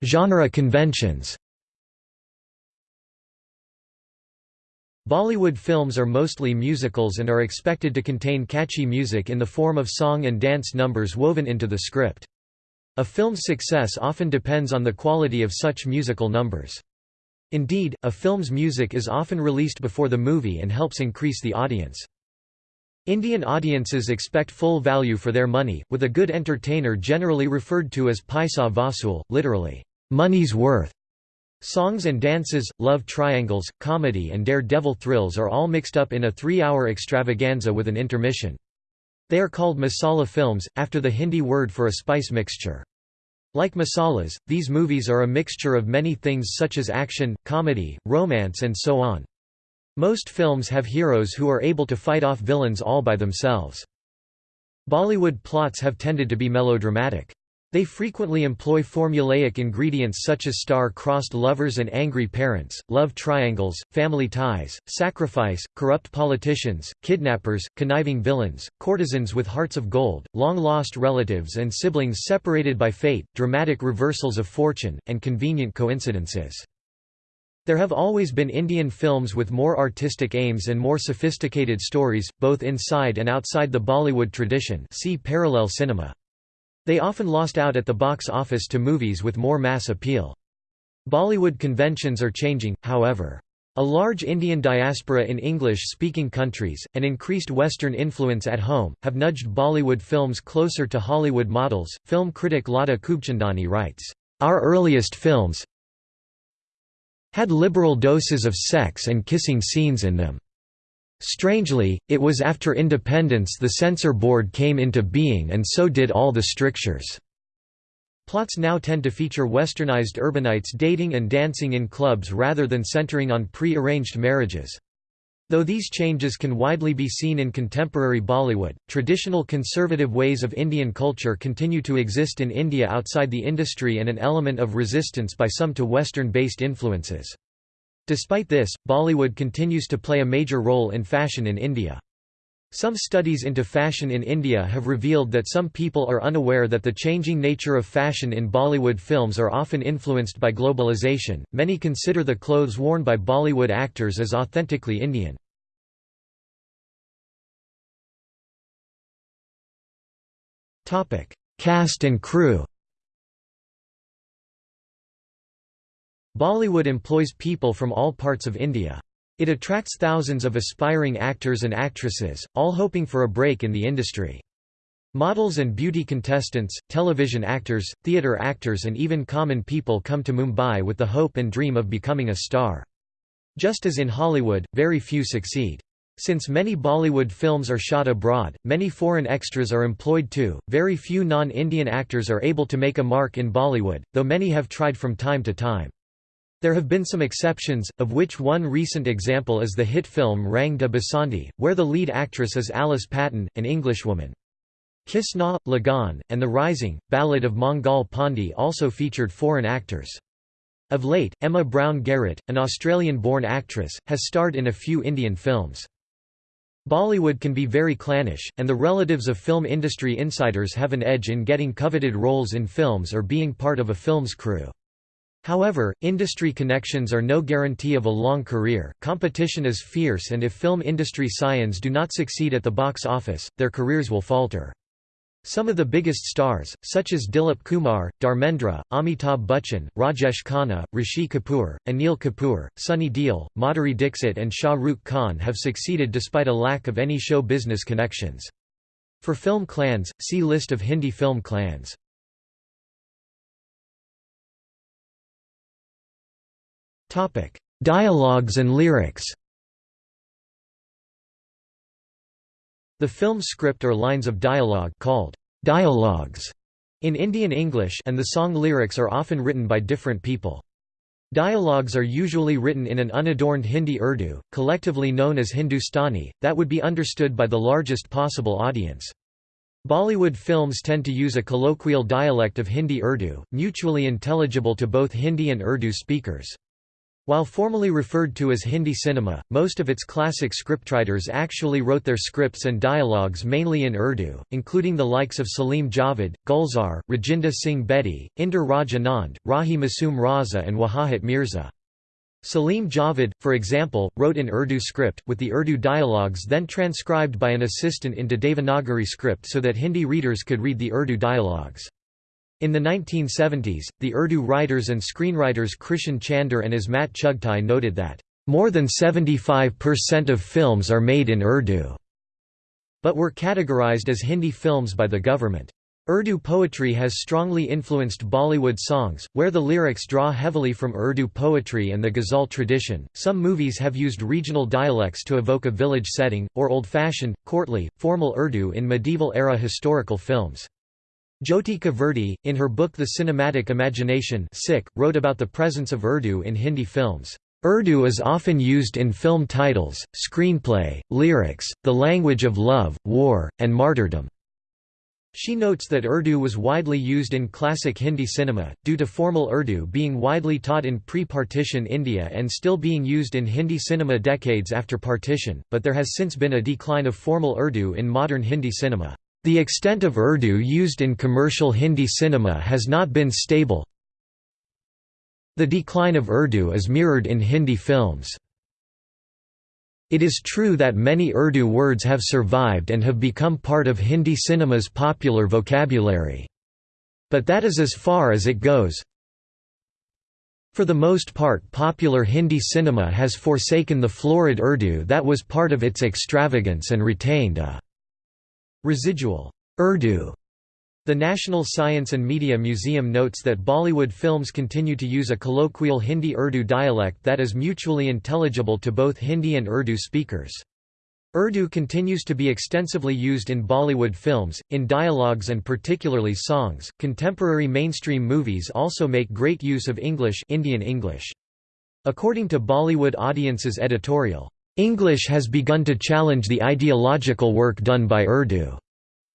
Genre conventions Bollywood films are mostly musicals and are expected to contain catchy music in the form of song and dance numbers woven into the script. A film's success often depends on the quality of such musical numbers. Indeed, a film's music is often released before the movie and helps increase the audience. Indian audiences expect full value for their money, with a good entertainer generally referred to as paisa vasool, literally, money's worth. Songs and dances, love triangles, comedy and dare-devil thrills are all mixed up in a three-hour extravaganza with an intermission. They are called masala films, after the Hindi word for a spice mixture. Like masalas, these movies are a mixture of many things such as action, comedy, romance and so on. Most films have heroes who are able to fight off villains all by themselves. Bollywood plots have tended to be melodramatic. They frequently employ formulaic ingredients such as star-crossed lovers and angry parents, love triangles, family ties, sacrifice, corrupt politicians, kidnappers, conniving villains, courtesans with hearts of gold, long-lost relatives and siblings separated by fate, dramatic reversals of fortune, and convenient coincidences. There have always been Indian films with more artistic aims and more sophisticated stories, both inside and outside the Bollywood tradition see parallel cinema. They often lost out at the box office to movies with more mass appeal. Bollywood conventions are changing, however. A large Indian diaspora in English-speaking countries, and increased Western influence at home, have nudged Bollywood films closer to Hollywood models. Film critic Lata Khubchandani writes, "...our earliest films, had liberal doses of sex and kissing scenes in them. Strangely, it was after independence the censor board came into being and so did all the strictures. Plots now tend to feature westernized urbanites dating and dancing in clubs rather than centering on pre-arranged marriages. Though these changes can widely be seen in contemporary Bollywood, traditional conservative ways of Indian culture continue to exist in India outside the industry and an element of resistance by some to Western-based influences. Despite this, Bollywood continues to play a major role in fashion in India. Some studies into fashion in India have revealed that some people are unaware that the changing nature of fashion in Bollywood films are often influenced by globalization. Many consider the clothes worn by Bollywood actors as authentically Indian. Topic: Cast and crew. Bollywood employs people from all parts of India. It attracts thousands of aspiring actors and actresses, all hoping for a break in the industry. Models and beauty contestants, television actors, theatre actors and even common people come to Mumbai with the hope and dream of becoming a star. Just as in Hollywood, very few succeed. Since many Bollywood films are shot abroad, many foreign extras are employed too. Very few non-Indian actors are able to make a mark in Bollywood, though many have tried from time to time. There have been some exceptions, of which one recent example is the hit film Rang de Basanti, where the lead actress is Alice Patten, an Englishwoman. Kiss Na, Lagaan, and The Rising, Ballad of Mangal Pandey also featured foreign actors. Of late, Emma Brown Garrett, an Australian-born actress, has starred in a few Indian films. Bollywood can be very clannish, and the relatives of film industry insiders have an edge in getting coveted roles in films or being part of a film's crew. However, industry connections are no guarantee of a long career, competition is fierce and if film industry scions do not succeed at the box office, their careers will falter. Some of the biggest stars, such as Dilip Kumar, Dharmendra, Amitabh Bachchan, Rajesh Khanna, Rishi Kapoor, Anil Kapoor, Sunny Deol, Madhuri Dixit and Shah Rukh Khan have succeeded despite a lack of any show business connections. For film clans, see List of Hindi film clans. Dialogues and lyrics The film script or lines of dialogue called dialogues in Indian English and the song lyrics are often written by different people. Dialogues are usually written in an unadorned Hindi Urdu, collectively known as Hindustani, that would be understood by the largest possible audience. Bollywood films tend to use a colloquial dialect of Hindi Urdu, mutually intelligible to both Hindi and Urdu speakers. While formally referred to as Hindi cinema, most of its classic scriptwriters actually wrote their scripts and dialogues mainly in Urdu, including the likes of Salim Javed, Gulzar, Rajinder Singh Bedi, Inder Raj Anand, Rahi Masoom Raza and Wajahat Mirza. Salim Javed, for example, wrote in Urdu script, with the Urdu dialogues then transcribed by an assistant into Devanagari script so that Hindi readers could read the Urdu dialogues. In the 1970s, the Urdu writers and screenwriters Krishan Chander and Ismat Chughtai noted that, "...more than 75% of films are made in Urdu," but were categorized as Hindi films by the government. Urdu poetry has strongly influenced Bollywood songs, where the lyrics draw heavily from Urdu poetry and the ghazal tradition. Some movies have used regional dialects to evoke a village setting, or old fashioned, courtly, formal Urdu in medieval era historical films. Jyotika Virdi, in her book The Cinematic Imagination wrote about the presence of Urdu in Hindi films. Urdu is often used in film titles, screenplay, lyrics, the language of love, war, and martyrdom. She notes that Urdu was widely used in classic Hindi cinema, due to formal Urdu being widely taught in pre-partition India and still being used in Hindi cinema decades after partition, but there has since been a decline of formal Urdu in modern Hindi cinema. The extent of Urdu used in commercial Hindi cinema has not been stable. The decline of Urdu is mirrored in Hindi films. It is true that many Urdu words have survived and have become part of Hindi cinema's popular vocabulary. But that is as far as it goes. For the most part popular Hindi cinema has forsaken the florid Urdu that was part of its extravagance and retained a Residual Urdu the National Science and Media Museum notes that Bollywood films continue to use a colloquial Hindi-Urdu dialect that is mutually intelligible to both Hindi and Urdu speakers. Urdu continues to be extensively used in Bollywood films, in dialogues and particularly songs. Contemporary mainstream movies also make great use of English, Indian English. According to Bollywood Audience's editorial, English has begun to challenge the ideological work done by Urdu.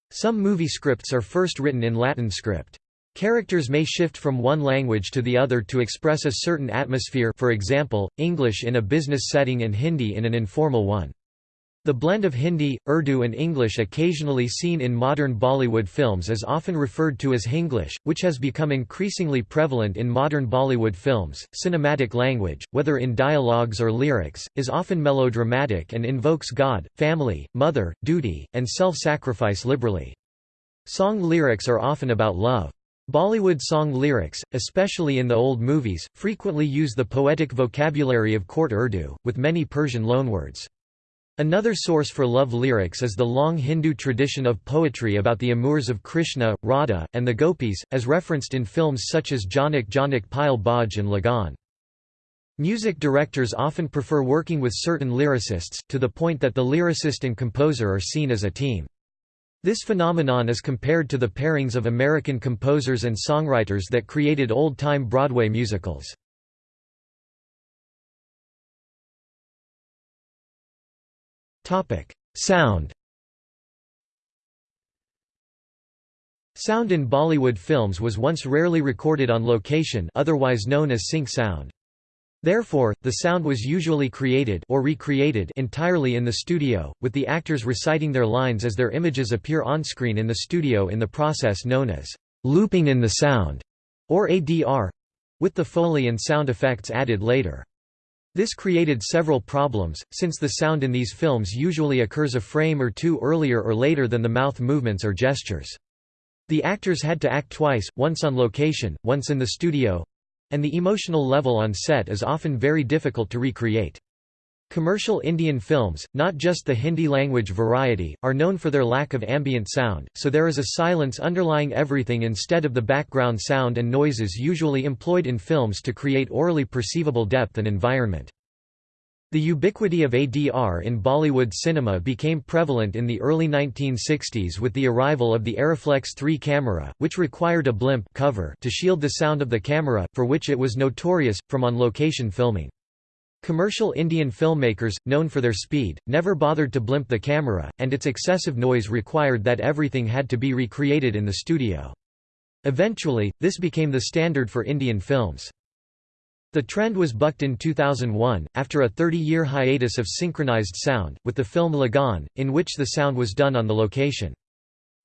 Some movie scripts are first written in Latin script. Characters may shift from one language to the other to express a certain atmosphere for example, English in a business setting and Hindi in an informal one. The blend of Hindi, Urdu and English occasionally seen in modern Bollywood films is often referred to as Hinglish, which has become increasingly prevalent in modern Bollywood films. Cinematic language, whether in dialogues or lyrics, is often melodramatic and invokes God, family, mother, duty, and self-sacrifice liberally. Song lyrics are often about love. Bollywood song lyrics, especially in the old movies, frequently use the poetic vocabulary of court Urdu, with many Persian loanwords. Another source for love lyrics is the long Hindu tradition of poetry about the amours of Krishna, Radha, and the gopis, as referenced in films such as Jhanak Jhanak Payal Baaje and Lagaan. Music directors often prefer working with certain lyricists, to the point that the lyricist and composer are seen as a team. This phenomenon is compared to the pairings of American composers and songwriters that created old-time Broadway musicals. Sound Sound in Bollywood films was once rarely recorded on location otherwise known as sync sound. Therefore, the sound was usually created or recreated entirely in the studio, with the actors reciting their lines as their images appear on-screen in the studio in the process known as looping in the sound, or ADR—with the Foley and sound effects added later. This created several problems, since the sound in these films usually occurs a frame or two earlier or later than the mouth movements or gestures. The actors had to act twice, once on location, once in the studio—and the emotional level on set is often very difficult to recreate. Commercial Indian films, not just the Hindi-language variety, are known for their lack of ambient sound, so there is a silence underlying everything instead of the background sound and noises usually employed in films to create orally perceivable depth and environment. The ubiquity of ADR in Bollywood cinema became prevalent in the early 1960s with the arrival of the Arriflex 3 camera, which required a blimp cover to shield the sound of the camera, for which it was notorious, from on-location filming. Commercial Indian filmmakers, known for their speed, never bothered to blimp the camera, and its excessive noise required that everything had to be recreated in the studio. Eventually, this became the standard for Indian films. The trend was bucked in 2001, after a 30-year hiatus of synchronized sound, with the film Lagaan, in which the sound was done on the location.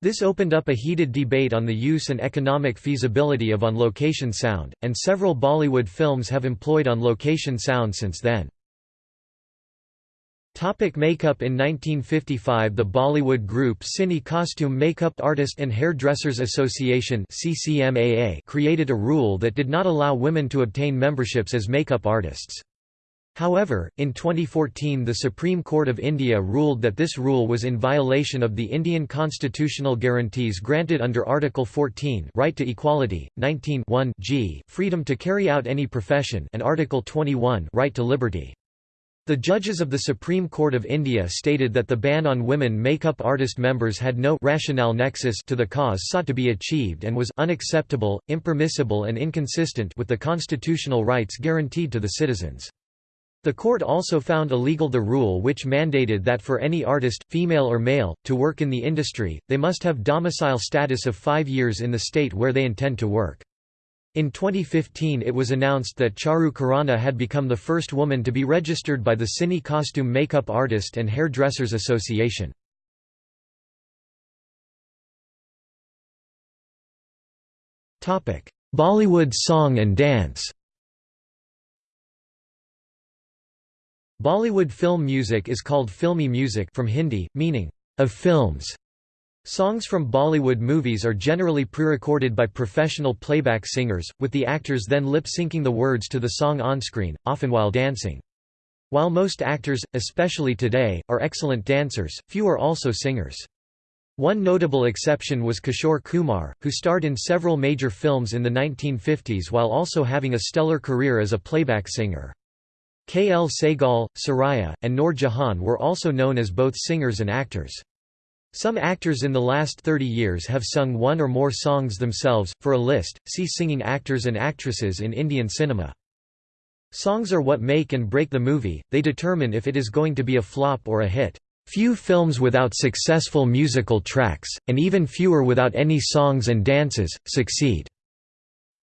This opened up a heated debate on the use and economic feasibility of on-location sound, and several Bollywood films have employed on-location sound since then. Topic makeup In 1955 the Bollywood group Cine Costume Makeup Artist and Hairdressers Association created a rule that did not allow women to obtain memberships as makeup artists. However, in 2014 the Supreme Court of India ruled that this rule was in violation of the Indian constitutional guarantees granted under Article 14 right to equality, 19 g freedom to carry out any profession and Article 21 right to liberty. The judges of the Supreme Court of India stated that the ban on women makeup artist members had no rationale nexus to the cause sought to be achieved and was unacceptable, impermissible and inconsistent with the constitutional rights guaranteed to the citizens. The court also found illegal the rule which mandated that for any artist, female or male, to work in the industry, they must have domicile status of five years in the state where they intend to work. In 2015 it was announced that Charu Khurana had become the first woman to be registered by the Cine Costume Makeup Artist and Hairdressers Association. Bollywood song and dance Bollywood film music is called filmy music from Hindi, meaning, of films. Songs from Bollywood movies are generally pre-recorded by professional playback singers, with the actors then lip-syncing the words to the song on-screen, often while dancing. While most actors, especially today, are excellent dancers, few are also singers. One notable exception was Kishore Kumar, who starred in several major films in the 1950s while also having a stellar career as a playback singer. K. L. Sehgal, Suraiya, and Noor Jahan were also known as both singers and actors. Some actors in the last 30 years have sung one or more songs themselves. For a list, see Singing actors and actresses in Indian cinema. Songs are what make and break the movie, they determine if it is going to be a flop or a hit. Few films without successful musical tracks, and even fewer without any songs and dances, succeed.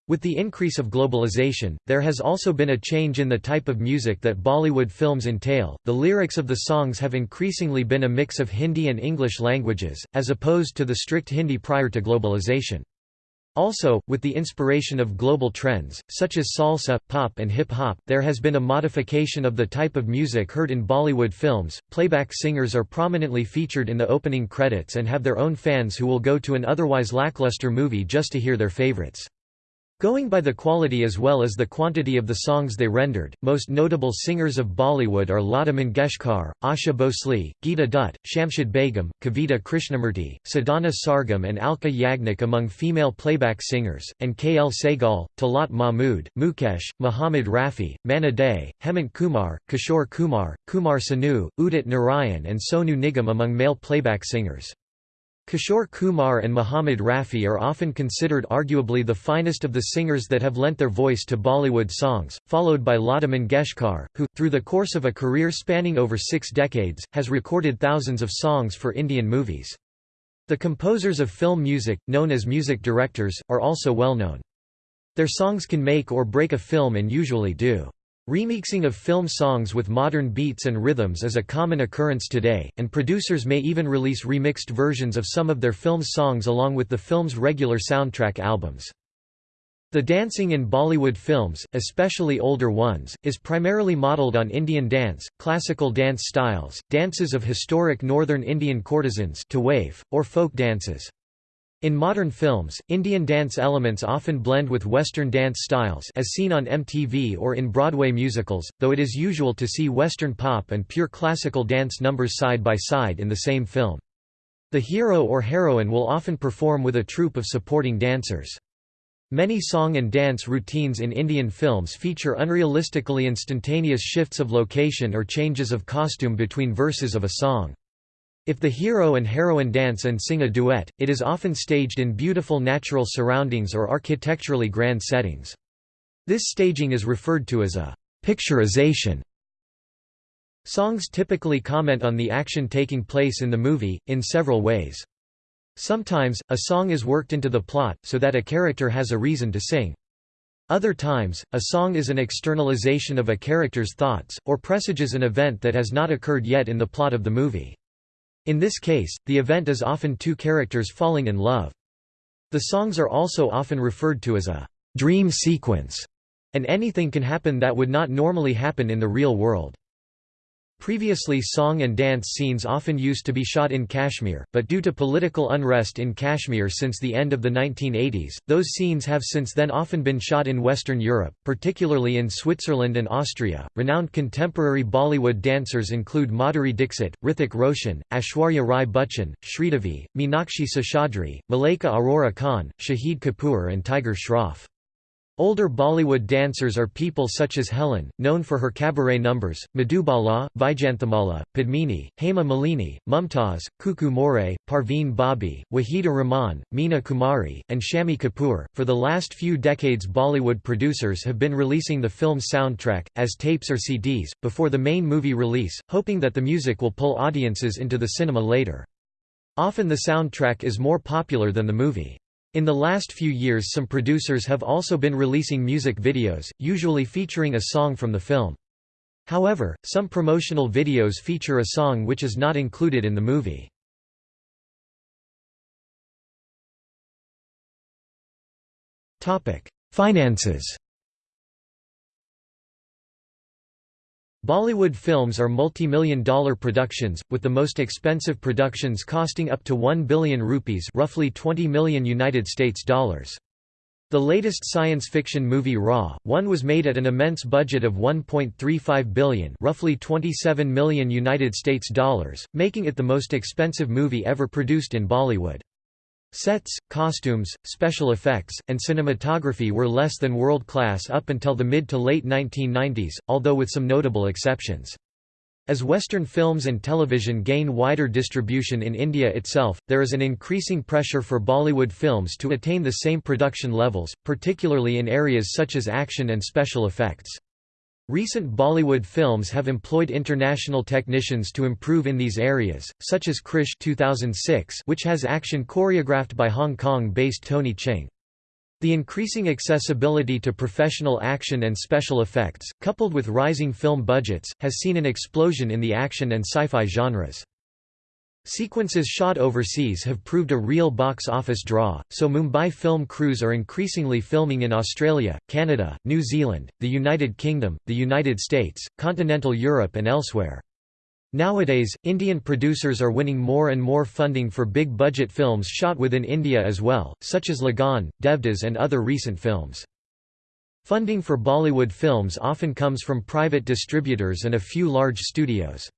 With the increase of globalization, there has also been a change in the type of music that Bollywood films entail. The lyrics of the songs have increasingly been a mix of Hindi and English languages, as opposed to the strict Hindi prior to globalization. Also, with the inspiration of global trends, such as salsa, pop, and hip hop, there has been a modification of the type of music heard in Bollywood films. Playback singers are prominently featured in the opening credits and have their own fans who will go to an otherwise lackluster movie just to hear their favorites. Going by the quality as well as the quantity of the songs they rendered, most notable singers of Bollywood are Lata Mangeshkar, Asha Bhosle, Geeta Dutt, Shamshad Begum, Kavita Krishnamurti, Sadhana Sargam and Alka Yagnik among female playback singers, and K. L. Sehgal, Talat Mahmood, Mukesh, Muhammad Rafi, Manna Dey, Hemant Kumar, Kishore Kumar, Kumar Sanu, Udit Narayan and Sonu Nigam among male playback singers. Kishore Kumar and Muhammad Rafi are often considered arguably the finest of the singers that have lent their voice to Bollywood songs, followed by Lata Mangeshkar, who, through the course of a career spanning over six decades, has recorded thousands of songs for Indian movies. The composers of film music, known as music directors, are also well known. Their songs can make or break a film and usually do. Remixing of film songs with modern beats and rhythms is a common occurrence today, and producers may even release remixed versions of some of their film's songs along with the film's regular soundtrack albums. The dancing in Bollywood films, especially older ones, is primarily modelled on Indian dance, classical dance styles, dances of historic northern Indian courtesans tawaif, or folk dances. In modern films, Indian dance elements often blend with Western dance styles as seen on MTV or in Broadway musicals, though it is usual to see Western pop and pure classical dance numbers side by side in the same film. The hero or heroine will often perform with a troupe of supporting dancers. Many song and dance routines in Indian films feature unrealistically instantaneous shifts of location or changes of costume between verses of a song. If the hero and heroine dance and sing a duet, it is often staged in beautiful natural surroundings or architecturally grand settings. This staging is referred to as a picturization. Songs typically comment on the action taking place in the movie, in several ways. Sometimes, a song is worked into the plot, so that a character has a reason to sing. Other times, a song is an externalization of a character's thoughts, or presages an event that has not occurred yet in the plot of the movie. In this case, the event is often two characters falling in love. The songs are also often referred to as a dream sequence, and anything can happen that would not normally happen in the real world. Previously song and dance scenes often used to be shot in Kashmir, but due to political unrest in Kashmir since the end of the 1980s, those scenes have since then often been shot in Western Europe, particularly in Switzerland and Austria. Renowned contemporary Bollywood dancers include Madhuri Dixit, Hrithik Roshan, Aishwarya Rai Bachchan, Sridevi, Meenakshi Seshadri, Malaika Arora Khan, Shahid Kapoor and Tiger Shroff. Older Bollywood dancers are people such as Helen, known for her cabaret numbers, Madhubala, Vyjayanthimala, Padmini, Hema Malini, Mumtaz, Kuku More, Parveen Babi, Waheeda Rehman, Meena Kumari, and Shammi Kapoor. For the last few decades, Bollywood producers have been releasing the film's soundtrack, as tapes or CDs, before the main movie release, hoping that the music will pull audiences into the cinema later. Often the soundtrack is more popular than the movie. In the last few years some producers have also been releasing music videos, usually featuring a song from the film. However, some promotional videos feature a song which is not included in the movie. Finances Bollywood films are multi-million dollar productions, with the most expensive productions costing up to 1 billion rupees roughly 20 million United States dollars. The latest science fiction movie Ra.One was made at an immense budget of 1.35 billion, roughly 27 million United States dollars, making it the most expensive movie ever produced in Bollywood. Sets, costumes, special effects, and cinematography were less than world-class up until the mid to late 1990s, although with some notable exceptions. As Western films and television gain wider distribution in India itself, there is an increasing pressure for Bollywood films to attain the same production levels, particularly in areas such as action and special effects. Recent Bollywood films have employed international technicians to improve in these areas, such as Krrish 2006 which has action choreographed by Hong Kong-based Tony Ching. The increasing accessibility to professional action and special effects, coupled with rising film budgets, has seen an explosion in the action and sci-fi genres. Sequences shot overseas have proved a real box office draw, so Mumbai film crews are increasingly filming in Australia, Canada, New Zealand, the United Kingdom, the United States, continental Europe and elsewhere. Nowadays, Indian producers are winning more and more funding for big-budget films shot within India as well, such as Lagaan, Devdas and other recent films. Funding for Bollywood films often comes from private distributors and a few large studios.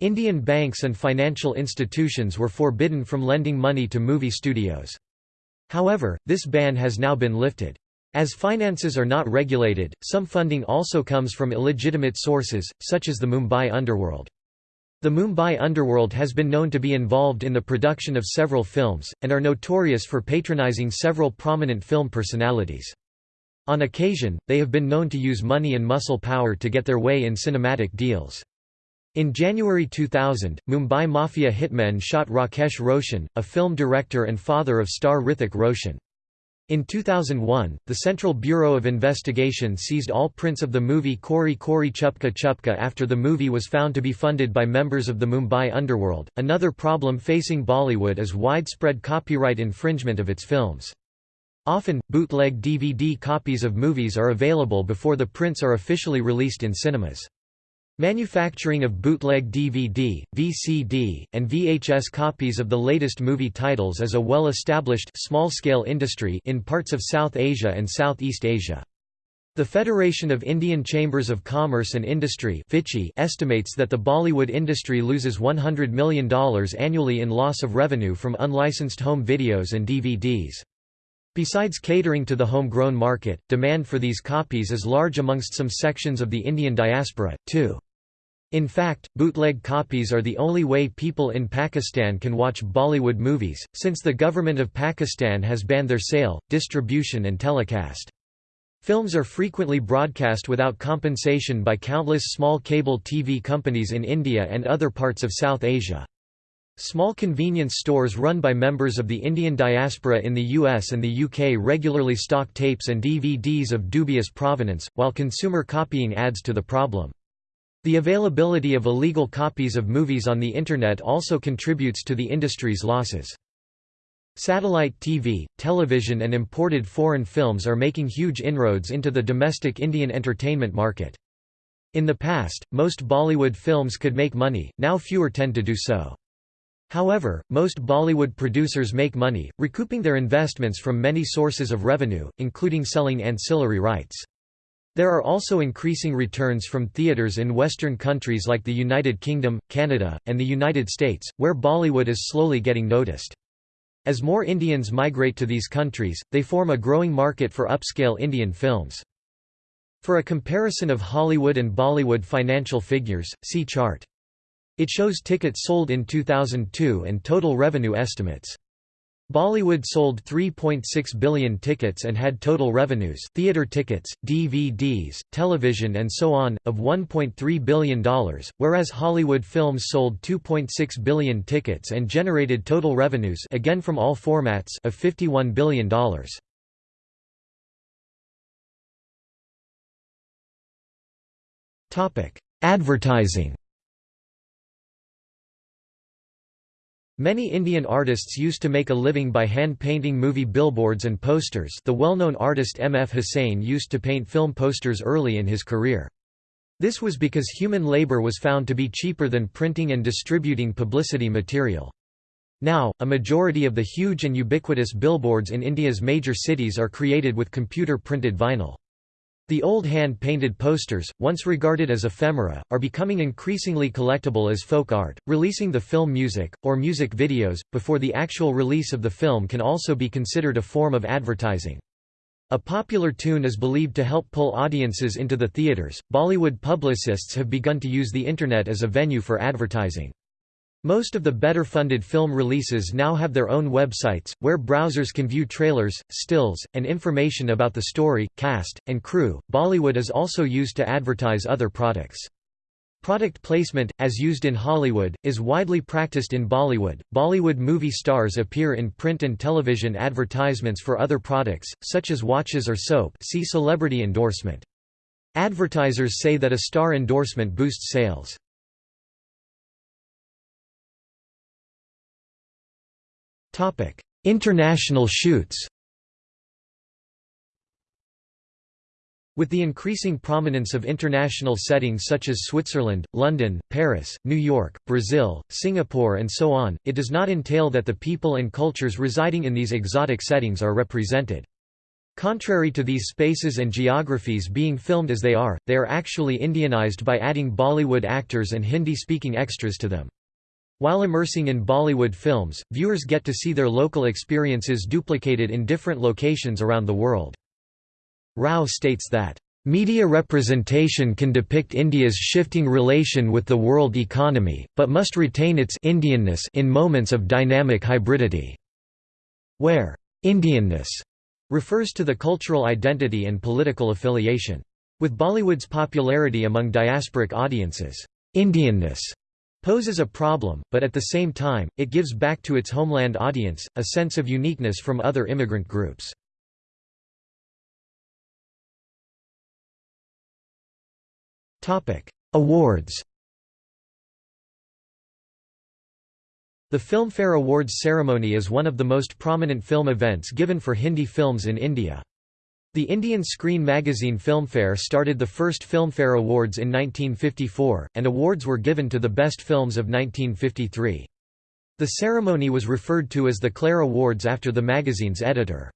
Indian banks and financial institutions were forbidden from lending money to movie studios. However, this ban has now been lifted. As finances are not regulated, some funding also comes from illegitimate sources, such as the Mumbai underworld. The Mumbai underworld has been known to be involved in the production of several films, and are notorious for patronizing several prominent film personalities. On occasion, they have been known to use money and muscle power to get their way in cinematic deals. In January 2000, Mumbai Mafia hitmen shot Rakesh Roshan, a film director and father of star Hrithik Roshan. In 2001, the Central Bureau of Investigation seized all prints of the movie Chori Chori Chupke Chupke after the movie was found to be funded by members of the Mumbai underworld. Another problem facing Bollywood is widespread copyright infringement of its films. Often, bootleg DVD copies of movies are available before the prints are officially released in cinemas. Manufacturing of bootleg DVD, VCD, and VHS copies of the latest movie titles is a well-established small-scale industry in parts of South Asia and Southeast Asia. The Federation of Indian Chambers of Commerce and Industry estimates that the Bollywood industry loses $100 million annually in loss of revenue from unlicensed home videos and DVDs. Besides catering to the homegrown market, demand for these copies is large amongst some sections of the Indian diaspora, too. In fact, bootleg copies are the only way people in Pakistan can watch Bollywood movies, since the government of Pakistan has banned their sale, distribution and telecast. Films are frequently broadcast without compensation by countless small cable TV companies in India and other parts of South Asia. Small convenience stores run by members of the Indian diaspora in the US and the UK regularly stock tapes and DVDs of dubious provenance, while consumer copying adds to the problem. The availability of illegal copies of movies on the Internet also contributes to the industry's losses. Satellite TV, television and imported foreign films are making huge inroads into the domestic Indian entertainment market. In the past, most Bollywood films could make money, now fewer tend to do so. However, most Bollywood producers make money, recouping their investments from many sources of revenue, including selling ancillary rights. There are also increasing returns from theatres in Western countries like the United Kingdom, Canada, and the United States, where Bollywood is slowly getting noticed. As more Indians migrate to these countries, they form a growing market for upscale Indian films. For a comparison of Hollywood and Bollywood financial figures, see chart. It shows tickets sold in 2002 and total revenue estimates. Bollywood sold 3.6 billion tickets and had total revenues theater tickets, DVDs, television and so on, of $1.3 billion, whereas Hollywood films sold 2.6 billion tickets and generated total revenues again from all formats of $51 billion. Advertising Many Indian artists used to make a living by hand-painting movie billboards and posters the well-known artist M. F. Hussain used to paint film posters early in his career. This was because human labor was found to be cheaper than printing and distributing publicity material. Now, a majority of the huge and ubiquitous billboards in India's major cities are created with computer-printed vinyl. The old hand-painted posters, once regarded as ephemera, are becoming increasingly collectible as folk art. Releasing the film music, or music videos, before the actual release of the film can also be considered a form of advertising. A popular tune is believed to help pull audiences into the theaters. Bollywood publicists have begun to use the Internet as a venue for advertising. Most of the better-funded film releases now have their own websites, where browsers can view trailers, stills, and information about the story, cast, and crew. Bollywood is also used to advertise other products. Product placement, as used in Hollywood, is widely practiced in Bollywood. Bollywood movie stars appear in print and television advertisements for other products, such as watches or soap see celebrity endorsement. Advertisers say that a star endorsement boosts sales. International shoots With the increasing prominence of international settings such as Switzerland, London, Paris, New York, Brazil, Singapore and so on, it does not entail that the people and cultures residing in these exotic settings are represented. Contrary to these spaces and geographies being filmed as they are, they are actually Indianized by adding Bollywood actors and Hindi-speaking extras to them. While immersing in Bollywood films, viewers get to see their local experiences duplicated in different locations around the world. Rao states that, "...media representation can depict India's shifting relation with the world economy, but must retain its Indianness in moments of dynamic hybridity." Where Indianness refers to the cultural identity and political affiliation. With Bollywood's popularity among diasporic audiences, Indianness poses a problem, but at the same time, it gives back to its homeland audience, a sense of uniqueness from other immigrant groups. Awards The Filmfare Awards ceremony is one of the most prominent film events given for Hindi films in India. The Indian Screen magazine Filmfare started the first Filmfare Awards in 1954, and awards were given to the best films of 1953. The ceremony was referred to as the Clare Awards after the magazine's editor.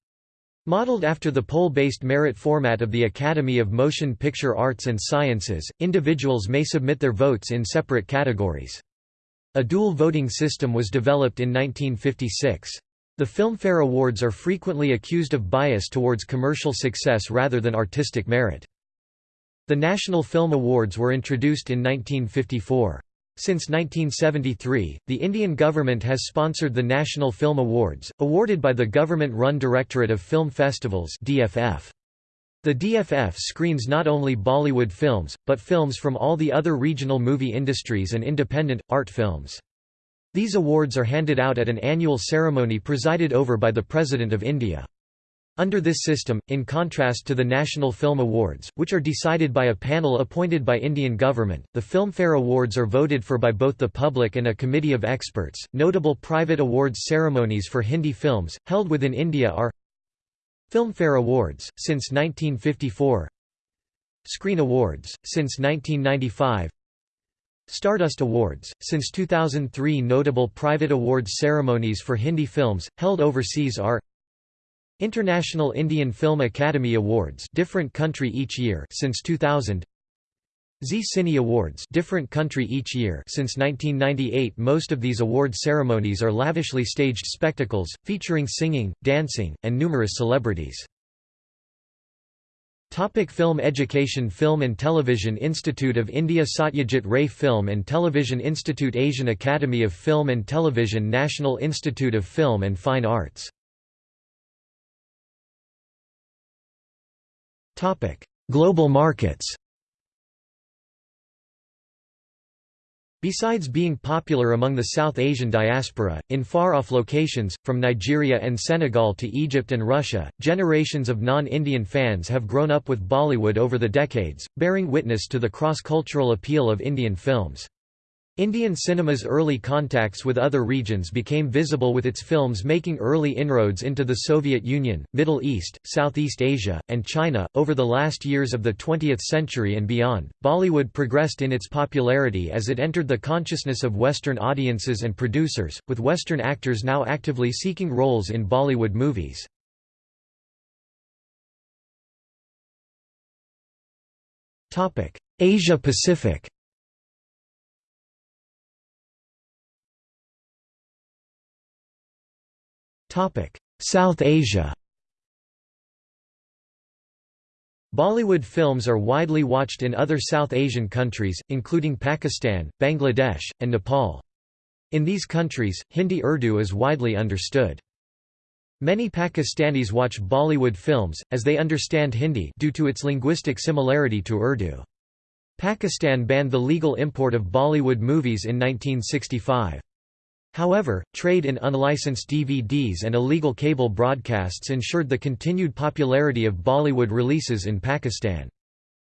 Modeled after the poll-based merit format of the Academy of Motion Picture Arts and Sciences, individuals may submit their votes in separate categories. A dual voting system was developed in 1956. The Filmfare Awards are frequently accused of bias towards commercial success rather than artistic merit. The National Film Awards were introduced in 1954. Since 1973, the Indian government has sponsored the National Film Awards, awarded by the government-run Directorate of Film Festivals DFF. The DFF screens not only Bollywood films, but films from all the other regional movie industries and independent, art films. These awards are handed out at an annual ceremony presided over by the President of India. Under this system, in contrast to the National Film Awards, which are decided by a panel appointed by Indian government, the Filmfare Awards are voted for by both the public and a committee of experts. Notable private awards ceremonies for Hindi films, held within India are Filmfare Awards, since 1954 Screen Awards, since 1995 Stardust Awards, since 2003 Notable private awards ceremonies for Hindi films, held overseas are International Indian Film Academy Awards different country each year since 2000 Zee Cine Awards different country each year since 1998 Most of these award ceremonies are lavishly staged spectacles, featuring singing, dancing, and numerous celebrities. Topic film education Film and Television Institute of India Satyajit Ray Film and Television Institute Asian Academy of Film and Television National Institute of Film and Fine Arts. Global markets Besides being popular among the South Asian diaspora, in far-off locations, from Nigeria and Senegal to Egypt and Russia, generations of non-Indian fans have grown up with Bollywood over the decades, bearing witness to the cross-cultural appeal of Indian films. Indian cinema's early contacts with other regions became visible with its films making early inroads into the Soviet Union, Middle East, Southeast Asia, and China. Over the last years of the 20th century and beyond, Bollywood progressed in its popularity as it entered the consciousness of Western audiences and producers, with Western actors now actively seeking roles in Bollywood movies. Asia Pacific South Asia Bollywood films are widely watched in other South Asian countries, including Pakistan, Bangladesh, and Nepal. In these countries, Hindi Urdu is widely understood. Many Pakistanis watch Bollywood films, as they understand Hindi due to its linguistic similarity to Urdu. Pakistan banned the legal import of Bollywood movies in 1965. However, trade in unlicensed DVDs and illegal cable broadcasts ensured the continued popularity of Bollywood releases in Pakistan.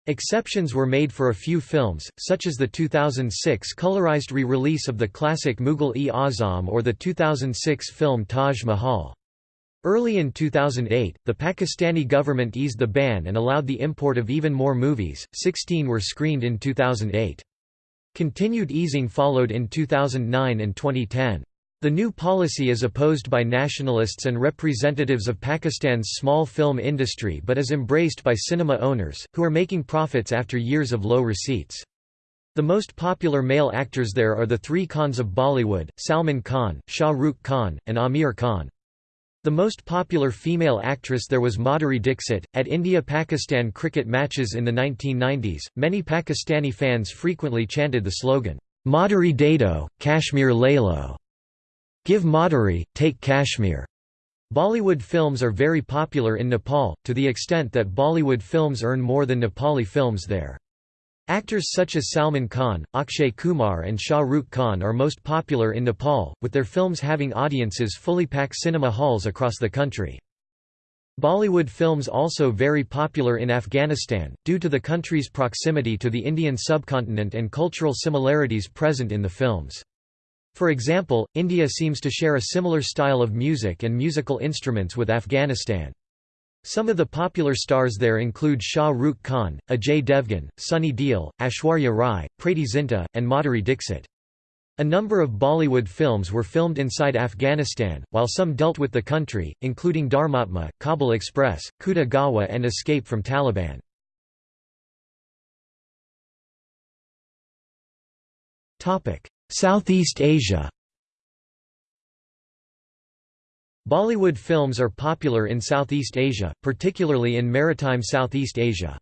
Exceptions were made for a few films, such as the 2006 colorized re-release of the classic Mughal-e-Azam or the 2006 film Taj Mahal. Early in 2008, the Pakistani government eased the ban and allowed the import of even more movies, 16 were screened in 2008. Continued easing followed in 2009 and 2010. The new policy is opposed by nationalists and representatives of Pakistan's small film industry but is embraced by cinema owners, who are making profits after years of low receipts. The most popular male actors there are the three Khans of Bollywood, Salman Khan, Shah Rukh Khan, and Aamir Khan. The most popular female actress there was Madhuri Dixit. At India Pakistan cricket matches in the 1990s, many Pakistani fans frequently chanted the slogan, Madhuri Dado, Kashmir Laylo. Give Madhuri, take Kashmir. Bollywood films are very popular in Nepal, to the extent that Bollywood films earn more than Nepali films there. Actors such as Salman Khan, Akshay Kumar and Shah Rukh Khan are most popular in Nepal, with their films having audiences fully pack cinema halls across the country. Bollywood films also very popular in Afghanistan, due to the country's proximity to the Indian subcontinent and cultural similarities present in the films. For example, India seems to share a similar style of music and musical instruments with Afghanistan. Some of the popular stars there include Shah Rukh Khan, Ajay Devgan, Sunny Deol, Aishwarya Rai, Preity Zinta, and Madhuri Dixit. A number of Bollywood films were filmed inside Afghanistan, while some dealt with the country, including Dharmatma, Kabul Express, Khuda Gawah and Escape from Taliban. Southeast Asia Bollywood films are popular in Southeast Asia, particularly in maritime Southeast Asia.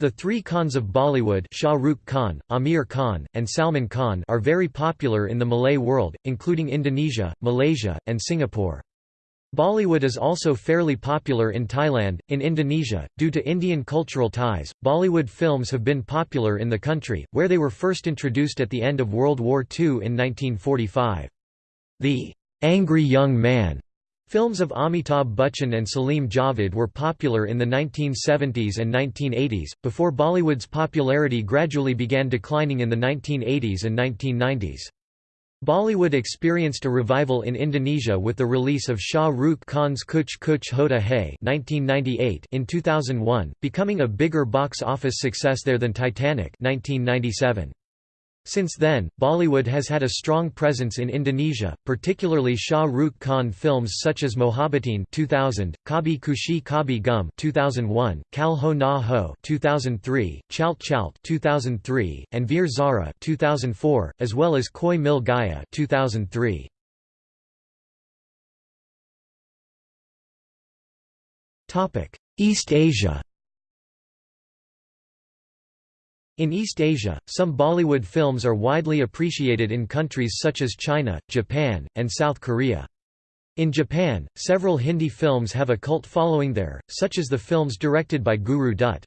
The three Khans of Bollywood Shah Rukh Khan, Aamir Khan, and Salman Khan are very popular in the Malay world, including Indonesia, Malaysia, and Singapore. Bollywood is also fairly popular in Thailand. In Indonesia, due to Indian cultural ties, Bollywood films have been popular in the country, where they were first introduced at the end of World War II in 1945. The Angry Young Man films of Amitabh Bachchan and Salim Javed were popular in the 1970s and 1980s, before Bollywood's popularity gradually began declining in the 1980s and 1990s. Bollywood experienced a revival in Indonesia with the release of Shah Rukh Khan's Kuch Kuch Hota Hai in 2001, becoming a bigger box office success there than Titanic 1997. Since then, Bollywood has had a strong presence in Indonesia, particularly Shah Rukh Khan films such as Mohabbatein 2000, Kabhi Khushi Kabhie Gum 2001, Kal Ho Na Ho 2003, Chalte Chalte 2003, and Veer Zara 2004, as well as Koi Mil Gaya 2003. Topic: East Asia In East Asia, some Bollywood films are widely appreciated in countries such as China, Japan, and South Korea. In Japan, several Hindi films have a cult following there, such as the films directed by Guru Dutt.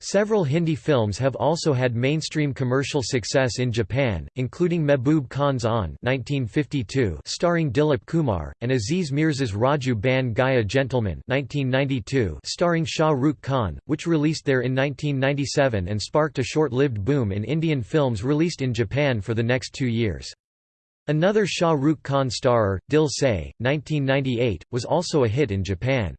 Several Hindi films have also had mainstream commercial success in Japan, including Mehboob Khan's Aan (1952), starring Dilip Kumar, and Aziz Mirza's Raju Ban Gaya Gentleman (1992), starring Shah Rukh Khan, which released there in 1997 and sparked a short-lived boom in Indian films released in Japan for the next two years. Another Shah Rukh Khan starer, Dil Se, 1998, was also a hit in Japan.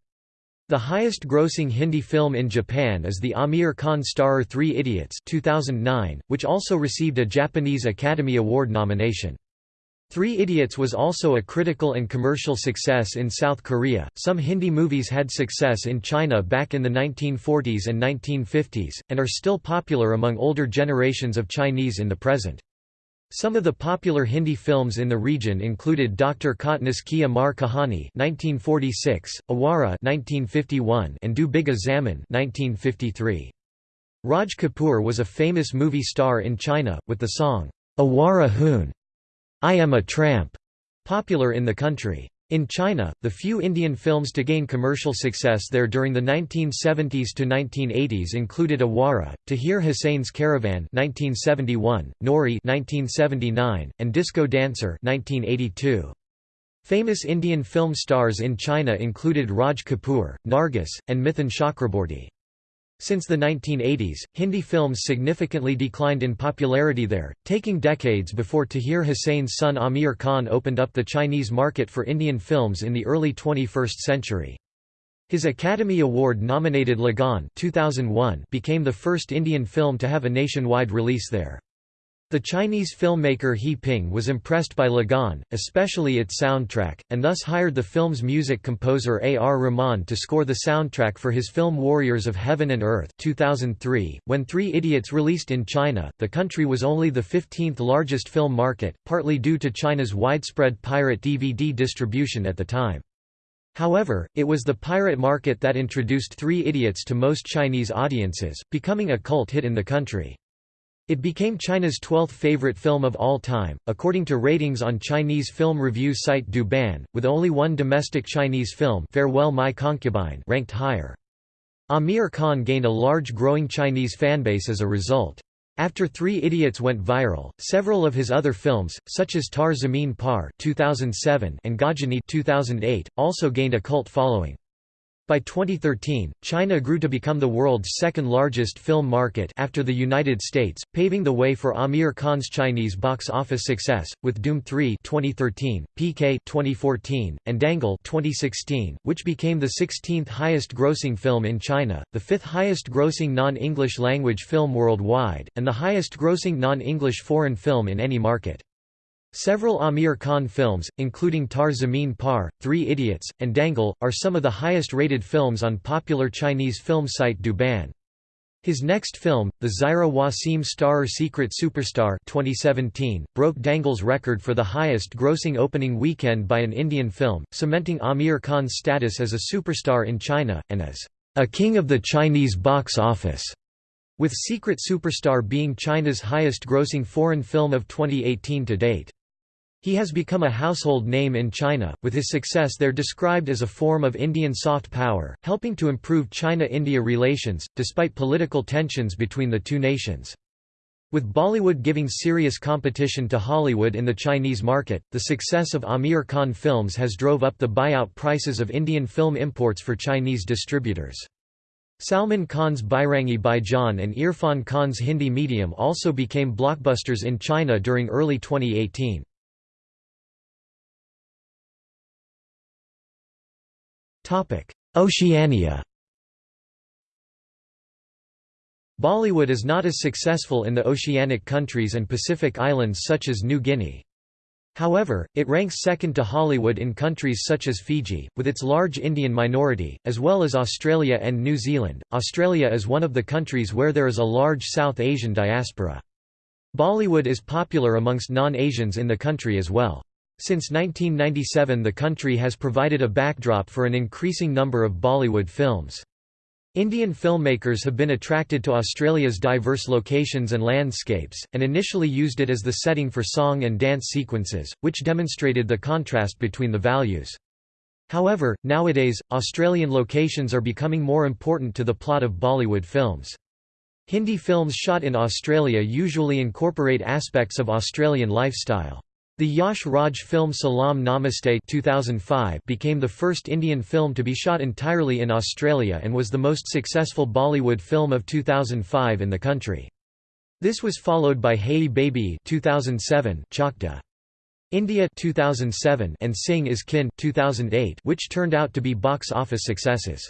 The highest-grossing Hindi film in Japan is the Aamir Khan starrer Three Idiots 2009, which also received a Japanese Academy Award nomination. Three Idiots was also a critical and commercial success in South Korea. Some Hindi movies had success in China back in the 1940s and 1950s, and are still popular among older generations of Chinese in the present. Some of the popular Hindi films in the region included Dr. Kotnis Ki Amar Kahani (1946), Awara (1951), and Do Bigha Zamin (1953). Raj Kapoor was a famous movie star in China, with the song "Awara Hoon," "I Am a Tramp," popular in the country. In China, the few Indian films to gain commercial success there during the 1970s to 1980s included Awara, Tahir Hussain's Caravan 1971, Noorie 1979, and Disco Dancer 1982. Famous Indian film stars in China included Raj Kapoor, Nargis, and Mithun Chakraborty. Since the 1980s, Hindi films significantly declined in popularity there, taking decades before Tahir Hussain's son Aamir Khan opened up the Chinese market for Indian films in the early 21st century. His Academy Award-nominated Lagaan 2001 became the first Indian film to have a nationwide release there. The Chinese filmmaker He Ping was impressed by Lagaan, especially its soundtrack, and thus hired the film's music composer A. R. Rahman to score the soundtrack for his film Warriors of Heaven and Earth 2003. .When Three Idiots released in China, the country was only the 15th largest film market, partly due to China's widespread pirate DVD distribution at the time. However, it was the pirate market that introduced Three Idiots to most Chinese audiences, becoming a cult hit in the country. It became China's 12th favorite film of all time, according to ratings on Chinese film review site Douban, with only one domestic Chinese film Farewell My Concubine ranked higher. Aamir Khan gained a large growing Chinese fanbase as a result. After Three Idiots went viral, several of his other films, such as Taare Zameen Par 2007 and Ghajini 2008, also gained a cult following. By 2013, China grew to become the world's second-largest film market after the United States, paving the way for Aamir Khan's Chinese box office success, with Dhoom 3 2013, PK 2014, and Dangal 2016, which became the 16th highest-grossing film in China, the fifth highest-grossing non-English language film worldwide, and the highest-grossing non-English foreign film in any market. Several Aamir Khan films, including Taare Zameen Par, Three Idiots, and Dangal, are some of the highest-rated films on popular Chinese film site Douban. His next film, the Zaira Wasim Starer Secret Superstar 2017, broke Dangal's record for the highest-grossing opening weekend by an Indian film, cementing Aamir Khan's status as a superstar in China, and as a king of the Chinese box office, with Secret Superstar being China's highest-grossing foreign film of 2018 to date. He has become a household name in China, with his success there described as a form of Indian soft power, helping to improve China-India relations, despite political tensions between the two nations. With Bollywood giving serious competition to Hollywood in the Chinese market, the success of Aamir Khan films has drove up the buyout prices of Indian film imports for Chinese distributors. Salman Khan's Bajrangi Bhaijaan and Irfan Khan's Hindi medium also became blockbusters in China during early 2018. Oceania Bollywood is not as successful in the oceanic countries and Pacific islands such as New Guinea. However, it ranks second to Hollywood in countries such as Fiji, with its large Indian minority, as well as Australia and New Zealand. Australia is one of the countries where there is a large South Asian diaspora. Bollywood is popular amongst non-Asians in the country as well. Since 1997 the country has provided a backdrop for an increasing number of Bollywood films. Indian filmmakers have been attracted to Australia's diverse locations and landscapes, and initially used it as the setting for song and dance sequences, which demonstrated the contrast between the values. However, nowadays, Australian locations are becoming more important to the plot of Bollywood films. Hindi films shot in Australia usually incorporate aspects of Australian lifestyle. The Yash Raj film Salam Namaste 2005 became the first Indian film to be shot entirely in Australia and was the most successful Bollywood film of 2005 in the country. This was followed by Hey Baby 2007 Chak De. India 2007 and Singh is Kin 2008 which turned out to be box office successes.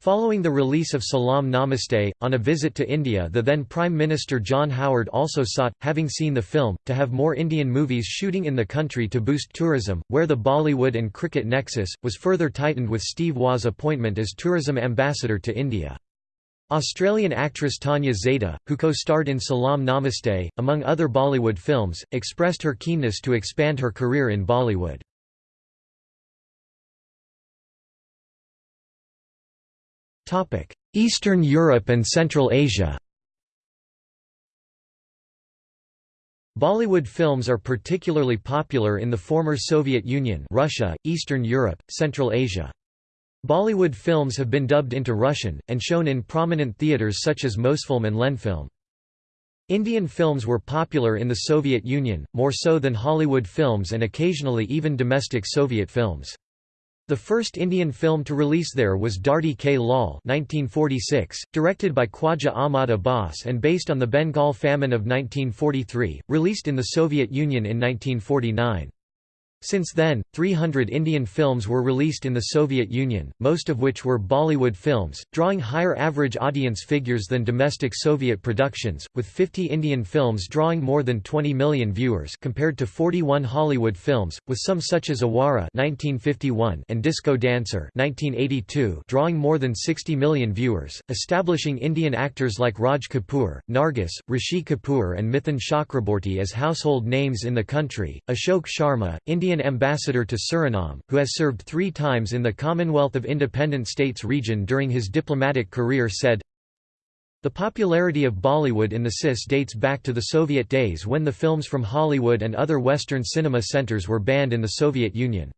Following the release of Salam Namaste, on a visit to India the then Prime Minister John Howard also sought, having seen the film, to have more Indian movies shooting in the country to boost tourism, where the Bollywood and cricket nexus, was further tightened with Steve Waugh's appointment as tourism ambassador to India. Australian actress Tania Zaetta, who co-starred in Salam Namaste, among other Bollywood films, expressed her keenness to expand her career in Bollywood. Eastern Europe and Central Asia Bollywood films are particularly popular in the former Soviet Union Russia, Eastern Europe, Central Asia. Bollywood films have been dubbed into Russian, and shown in prominent theatres such as Mosfilm and Lenfilm. Indian films were popular in the Soviet Union, more so than Hollywood films and occasionally even domestic Soviet films. The first Indian film to release there was Dharti Ke Lal 1946, directed by Khwaja Ahmad Abbas and based on the Bengal famine of 1943, released in the Soviet Union in 1949. Since then, 300 Indian films were released in the Soviet Union, most of which were Bollywood films, drawing higher average audience figures than domestic Soviet productions, with 50 Indian films drawing more than 20 million viewers compared to 41 Hollywood films, with some such as Awara and Disco Dancer drawing more than 60 million viewers, establishing Indian actors like Raj Kapoor, Nargis, Rishi Kapoor and Mithun Chakraborty as household names in the country. Ashok Sharma, Indian Indian ambassador to Suriname, who has served three times in the Commonwealth of Independent States region during his diplomatic career said, The popularity of Bollywood in the CIS dates back to the Soviet days when the films from Hollywood and other Western cinema centers were banned in the Soviet Union.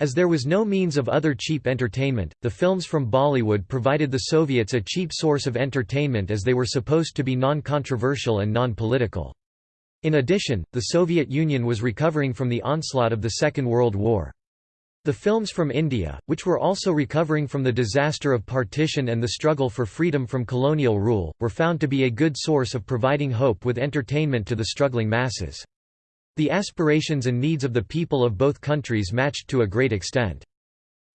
As there was no means of other cheap entertainment, the films from Bollywood provided the Soviets a cheap source of entertainment as they were supposed to be non-controversial and non-political. In addition, the Soviet Union was recovering from the onslaught of the Second World War. The films from India, which were also recovering from the disaster of partition and the struggle for freedom from colonial rule, were found to be a good source of providing hope with entertainment to the struggling masses. The aspirations and needs of the people of both countries matched to a great extent.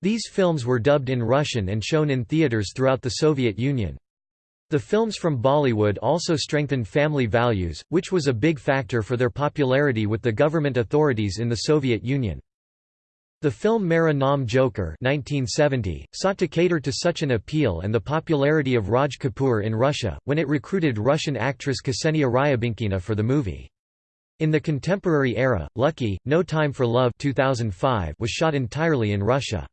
These films were dubbed in Russian and shown in theaters throughout the Soviet Union. The films from Bollywood also strengthened family values, which was a big factor for their popularity with the government authorities in the Soviet Union. The film Mera Joker 1970, sought to cater to such an appeal and the popularity of Raj Kapoor in Russia, when it recruited Russian actress Ksenia Ryabinkina for the movie. In the contemporary era, Lucky, No Time for Love 2005 was shot entirely in Russia.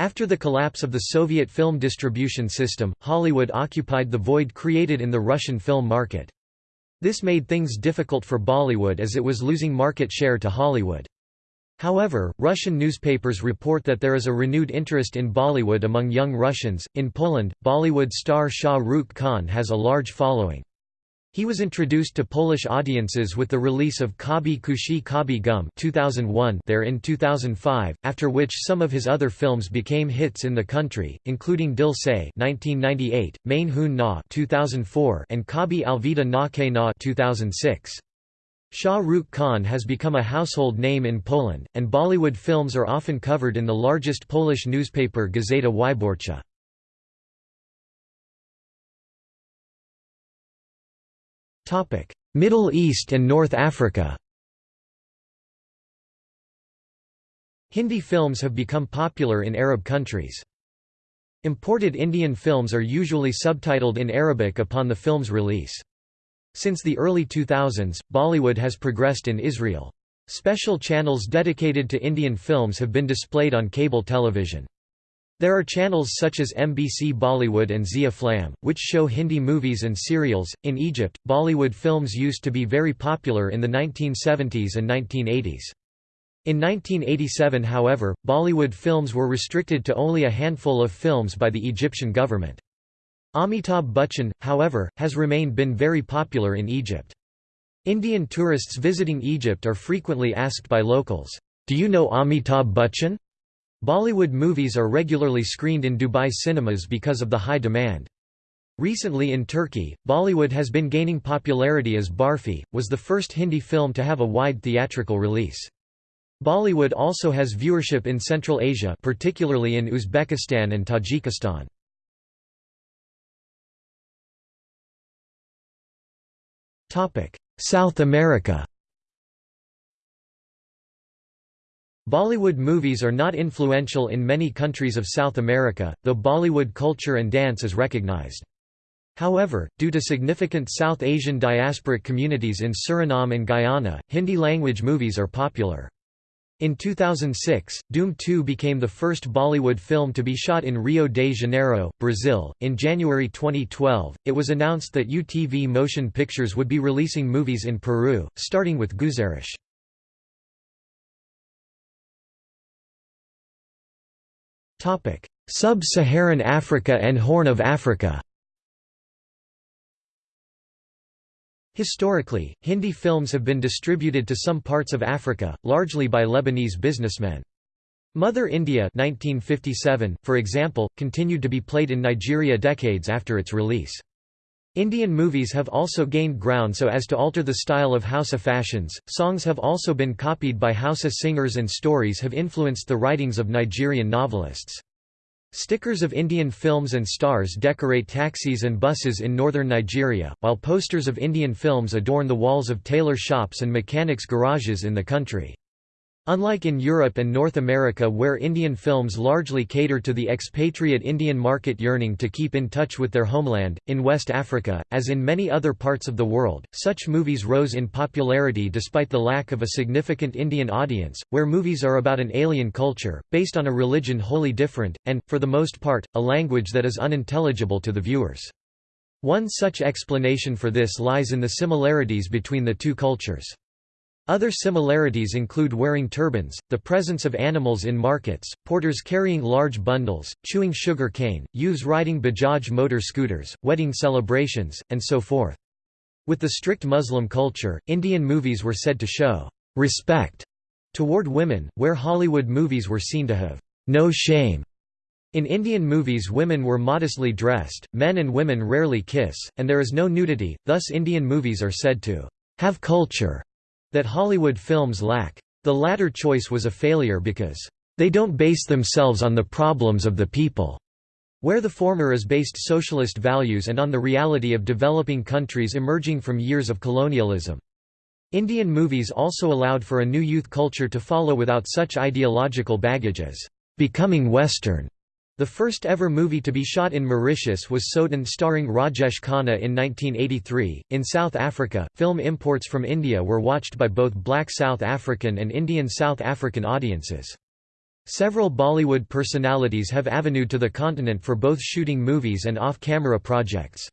After the collapse of the Soviet film distribution system, Hollywood occupied the void created in the Russian film market. This made things difficult for Bollywood as it was losing market share to Hollywood. However, Russian newspapers report that there is a renewed interest in Bollywood among young Russians. In Poland, Bollywood star Shah Rukh Khan has a large following. He was introduced to Polish audiences with the release of Kabhi Khushi Kabhie Gum 2001 there in 2005, after which some of his other films became hits in the country, including Dil Se 1998, Main Hoon Na 2004 and Kabhi Alvida Naa Kehna 2006. Shah Rukh Khan has become a household name in Poland, and Bollywood films are often covered in the largest Polish newspaper Gazeta Wyborcza. Middle East and North Africa Hindi films have become popular in Arab countries. Imported Indian films are usually subtitled in Arabic upon the film's release. Since the early 2000s, Bollywood has progressed in Israel. Special channels dedicated to Indian films have been displayed on cable television. There are channels such as MBC Bollywood and Zee Aflam, which show Hindi movies and serials. In Egypt, Bollywood films used to be very popular in the 1970s and 1980s. In 1987 however, Bollywood films were restricted to only a handful of films by the Egyptian government. Amitabh Bachchan, however, has remained been very popular in Egypt. Indian tourists visiting Egypt are frequently asked by locals, "'Do you know Amitabh Bachchan?' Bollywood movies are regularly screened in Dubai cinemas because of the high demand. Recently in Turkey, Bollywood has been gaining popularity as Barfi, was the first Hindi film to have a wide theatrical release. Bollywood also has viewership in Central Asia particularly in Uzbekistan and Tajikistan. South America Bollywood movies are not influential in many countries of South America, though Bollywood culture and dance is recognized. However, due to significant South Asian diasporic communities in Suriname and Guyana, Hindi-language movies are popular. In 2006, Dhoom 2 became the first Bollywood film to be shot in Rio de Janeiro, Brazil. In January 2012, it was announced that UTV Motion Pictures would be releasing movies in Peru, starting with Guzaarish. Sub-Saharan Africa and Horn of Africa. Historically, Hindi films have been distributed to some parts of Africa, largely by Lebanese businessmen. Mother India 1957, for example, continued to be played in Nigeria decades after its release. Indian movies have also gained ground so as to alter the style of Hausa fashions. Songs have also been copied by Hausa singers and stories have influenced the writings of Nigerian novelists. Stickers of Indian films and stars decorate taxis and buses in northern Nigeria, while posters of Indian films adorn the walls of tailor shops and mechanics' garages in the country. Unlike in Europe and North America where Indian films largely cater to the expatriate Indian market yearning to keep in touch with their homeland, in West Africa, as in many other parts of the world, such movies rose in popularity despite the lack of a significant Indian audience, where movies are about an alien culture, based on a religion wholly different, and, for the most part, a language that is unintelligible to the viewers. One such explanation for this lies in the similarities between the two cultures. Other similarities include wearing turbans, the presence of animals in markets, porters carrying large bundles, chewing sugar cane, youths riding Bajaj motor scooters, wedding celebrations, and so forth. With the strict Muslim culture, Indian movies were said to show respect toward women, where Hollywood movies were seen to have no shame. In Indian movies women were modestly dressed, men and women rarely kiss, and there is no nudity, thus Indian movies are said to have culture that Hollywood films lack. The latter choice was a failure because, "...they don't base themselves on the problems of the people." where the former is based socialist values and on the reality of developing countries emerging from years of colonialism. Indian movies also allowed for a new youth culture to follow without such ideological baggage as becoming Western. The first ever movie to be shot in Mauritius was Souten starring Rajesh Khanna in 1983. In South Africa, film imports from India were watched by both black South African and Indian South African audiences. Several Bollywood personalities have avenued to the continent for both shooting movies and off-camera projects.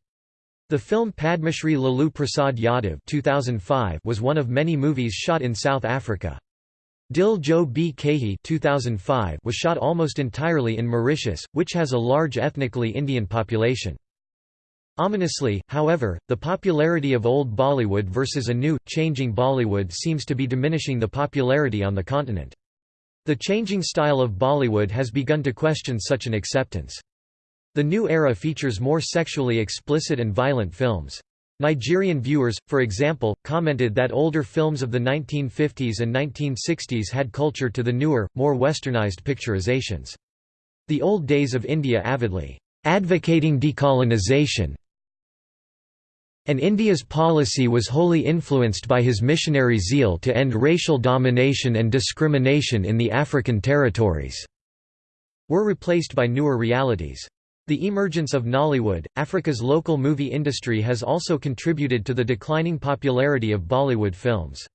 The film Padmashri Lalu Prasad Yadav 2005 was one of many movies shot in South Africa. Dil Jo Bhi Kahi 2005 was shot almost entirely in Mauritius, which has a large ethnically Indian population. Ominously, however, the popularity of old Bollywood versus a new, changing Bollywood seems to be diminishing the popularity on the continent. The changing style of Bollywood has begun to question such an acceptance. The new era features more sexually explicit and violent films. Nigerian viewers, for example, commented that older films of the 1950s and 1960s had culture to the newer, more westernized picturizations. The old days of India avidly advocating decolonization and India's policy was wholly influenced by his missionary zeal to end racial domination and discrimination in the African territories, were replaced by newer realities. The emergence of Nollywood, Africa's local movie industry has also contributed to the declining popularity of Bollywood films.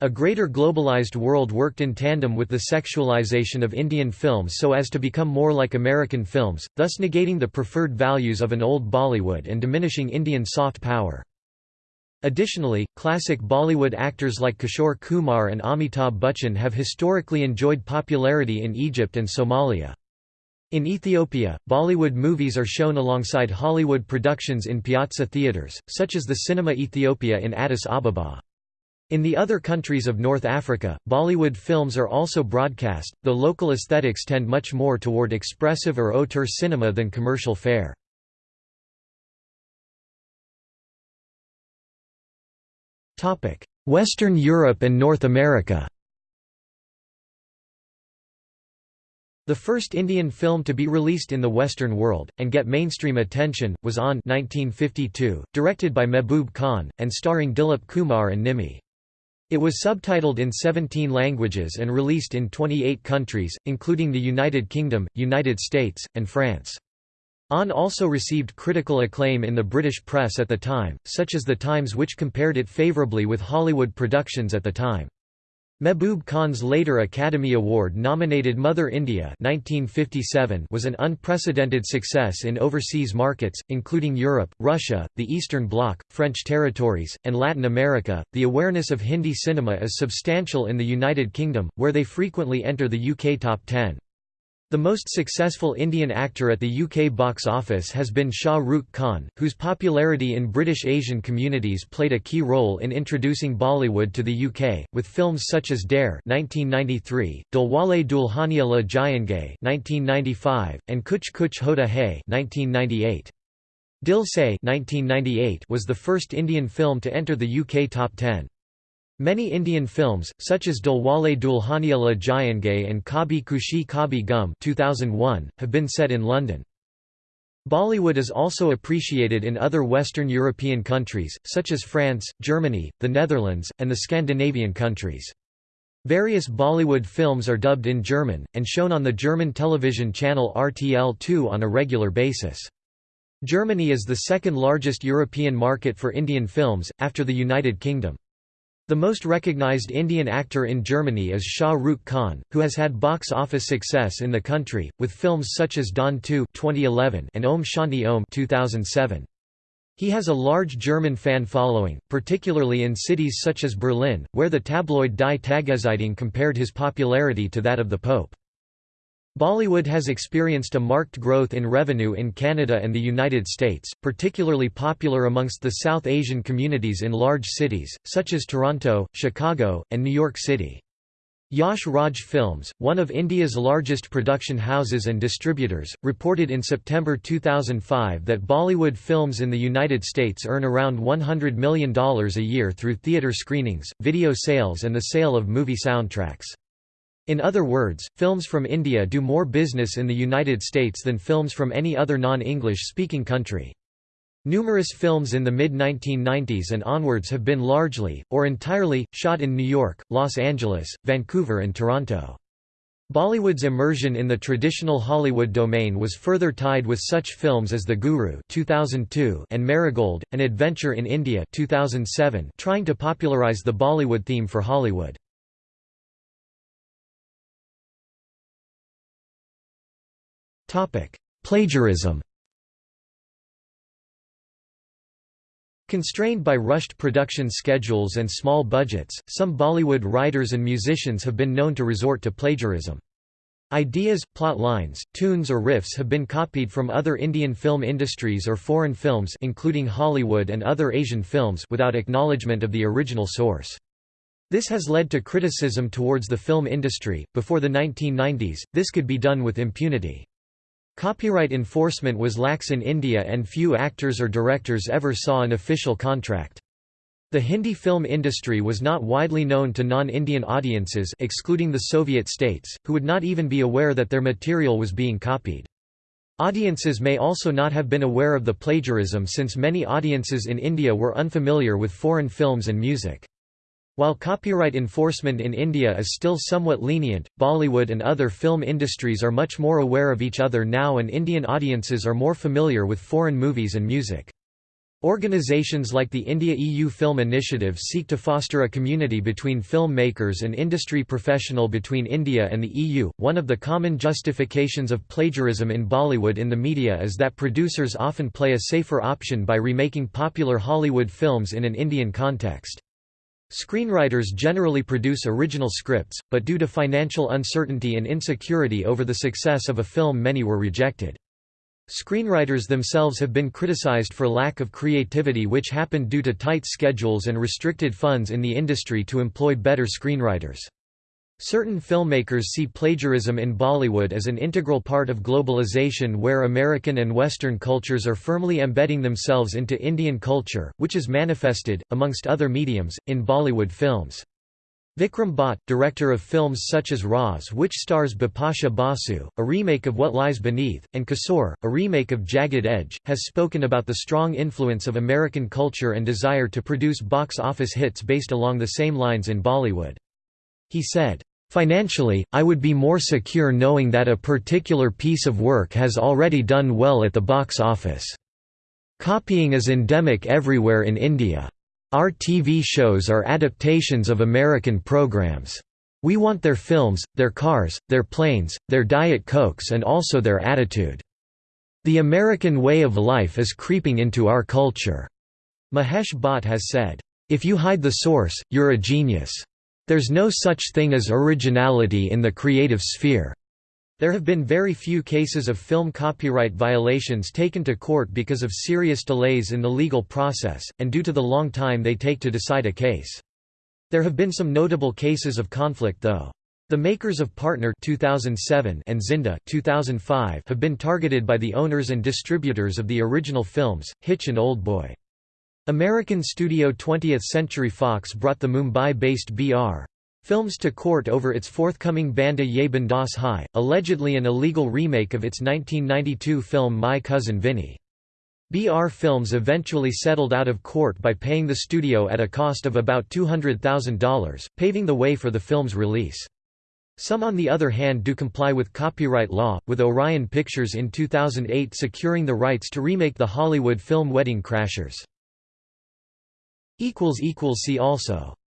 A greater globalized world worked in tandem with the sexualization of Indian films so as to become more like American films, thus negating the preferred values of an old Bollywood and diminishing Indian soft power. Additionally, classic Bollywood actors like Kishore Kumar and Amitabh Bachchan have historically enjoyed popularity in Egypt and Somalia. In Ethiopia, Bollywood movies are shown alongside Hollywood productions in piazza theatres, such as the Cinema Ethiopia in Addis Ababa. In the other countries of North Africa, Bollywood films are also broadcast, though local aesthetics tend much more toward expressive or auteur cinema than commercial fare. Western Europe and North America The first Indian film to be released in the Western world, and get mainstream attention, was Aan 1952, directed by Mehboob Khan, and starring Dilip Kumar and Nimmi. It was subtitled in 17 languages and released in 28 countries, including the United Kingdom, United States, and France. Aan also received critical acclaim in the British press at the time, such as The Times which compared it favourably with Hollywood productions at the time. Mehboob Khan's later Academy Award-nominated Mother India 1957 was an unprecedented success in overseas markets, including Europe, Russia, the Eastern Bloc, French territories, and Latin America. The awareness of Hindi cinema is substantial in the United Kingdom, where they frequently enter the UK top 10. The most successful Indian actor at the UK box office has been Shah Rukh Khan, whose popularity in British Asian communities played a key role in introducing Bollywood to the UK, with films such as Darr (1993), Dilwale Dulhania Le Jayenge (1995), and Kuch Kuch Hota Hai (1998). Dil Se (1998) was the first Indian film to enter the UK top 10. Many Indian films, such as Dilwale Dulhania Le Jayenge and Kabhi Khushi Kabhie Gum 2001, have been set in London. Bollywood is also appreciated in other Western European countries, such as France, Germany, the Netherlands, and the Scandinavian countries. Various Bollywood films are dubbed in German, and shown on the German television channel RTL2 on a regular basis. Germany is the second largest European market for Indian films, after the United Kingdom. The most recognized Indian actor in Germany is Shah Rukh Khan, who has had box office success in the country, with films such as Don 2 2011 and Om Shanti Om 2007. He has a large German fan following, particularly in cities such as Berlin, where the tabloid Die Tageszeitung compared his popularity to that of the Pope. Bollywood has experienced a marked growth in revenue in Canada and the United States, particularly popular amongst the South Asian communities in large cities, such as Toronto, Chicago, and New York City. Yash Raj Films, one of India's largest production houses and distributors, reported in September 2005 that Bollywood films in the United States earn around $100 million a year through theatre screenings, video sales and the sale of movie soundtracks. In other words, films from India do more business in the United States than films from any other non-English speaking country. Numerous films in the mid-1990s and onwards have been largely, or entirely, shot in New York, Los Angeles, Vancouver and Toronto. Bollywood's immersion in the traditional Hollywood domain was further tied with such films as The Guru 2002 and Marigold, An Adventure in India 2007 trying to popularize the Bollywood theme for Hollywood. Plagiarism Constrained by rushed production schedules and small budgets, some Bollywood writers and musicians have been known to resort to plagiarism. Ideas, plot lines, tunes or riffs have been copied from other Indian film industries or foreign films including Hollywood and other Asian films without acknowledgement of the original source. This has led to criticism towards the film industry. Before the 1990s, this could be done with impunity. Copyright enforcement was lax in India and few actors or directors ever saw an official contract. The Hindi film industry was not widely known to non-Indian audiences excluding the Soviet states, who would not even be aware that their material was being copied. Audiences may also not have been aware of the plagiarism since many audiences in India were unfamiliar with foreign films and music. While copyright enforcement in India is still somewhat lenient, Bollywood and other film industries are much more aware of each other now and Indian audiences are more familiar with foreign movies and music. Organizations like the India-EU Film Initiative seek to foster a community between film makers and industry professional between India and the EU. One of the common justifications of plagiarism in Bollywood in the media is that producers often play a safer option by remaking popular Hollywood films in an Indian context. Screenwriters generally produce original scripts, but due to financial uncertainty and insecurity over the success of a film many were rejected. Screenwriters themselves have been criticized for lack of creativity which happened due to tight schedules and restricted funds in the industry to employ better screenwriters. Certain filmmakers see plagiarism in Bollywood as an integral part of globalization where American and Western cultures are firmly embedding themselves into Indian culture, which is manifested, amongst other mediums, in Bollywood films. Vikram Bhatt, director of films such as Raaz which stars Bipasha Basu, a remake of What Lies Beneath, and Kasoor, a remake of Jagged Edge, has spoken about the strong influence of American culture and desire to produce box office hits based along the same lines in Bollywood. He said, Financially, I would be more secure knowing that a particular piece of work has already done well at the box office. Copying is endemic everywhere in India. Our TV shows are adaptations of American programs. We want their films, their cars, their planes, their Diet Cokes and also their attitude. The American way of life is creeping into our culture." Mahesh Bhatt has said, "If you hide the source, you're a genius. There's no such thing as originality in the creative sphere." There have been very few cases of film copyright violations taken to court because of serious delays in the legal process, and due to the long time they take to decide a case. There have been some notable cases of conflict though. The makers of Partner 2007 and Zinda 2005 have been targeted by the owners and distributors of the original films, Hitch and Old Boy. American studio 20th Century Fox brought the Mumbai-based BR. Films to court over its forthcoming Banda Yeh Bindaas Hai, allegedly an illegal remake of its 1992 film My Cousin Vinny. BR Films eventually settled out of court by paying the studio at a cost of about $200,000, paving the way for the film's release. Some on the other hand do comply with copyright law, with Orion Pictures in 2008 securing the rights to remake the Hollywood film Wedding Crashers. See also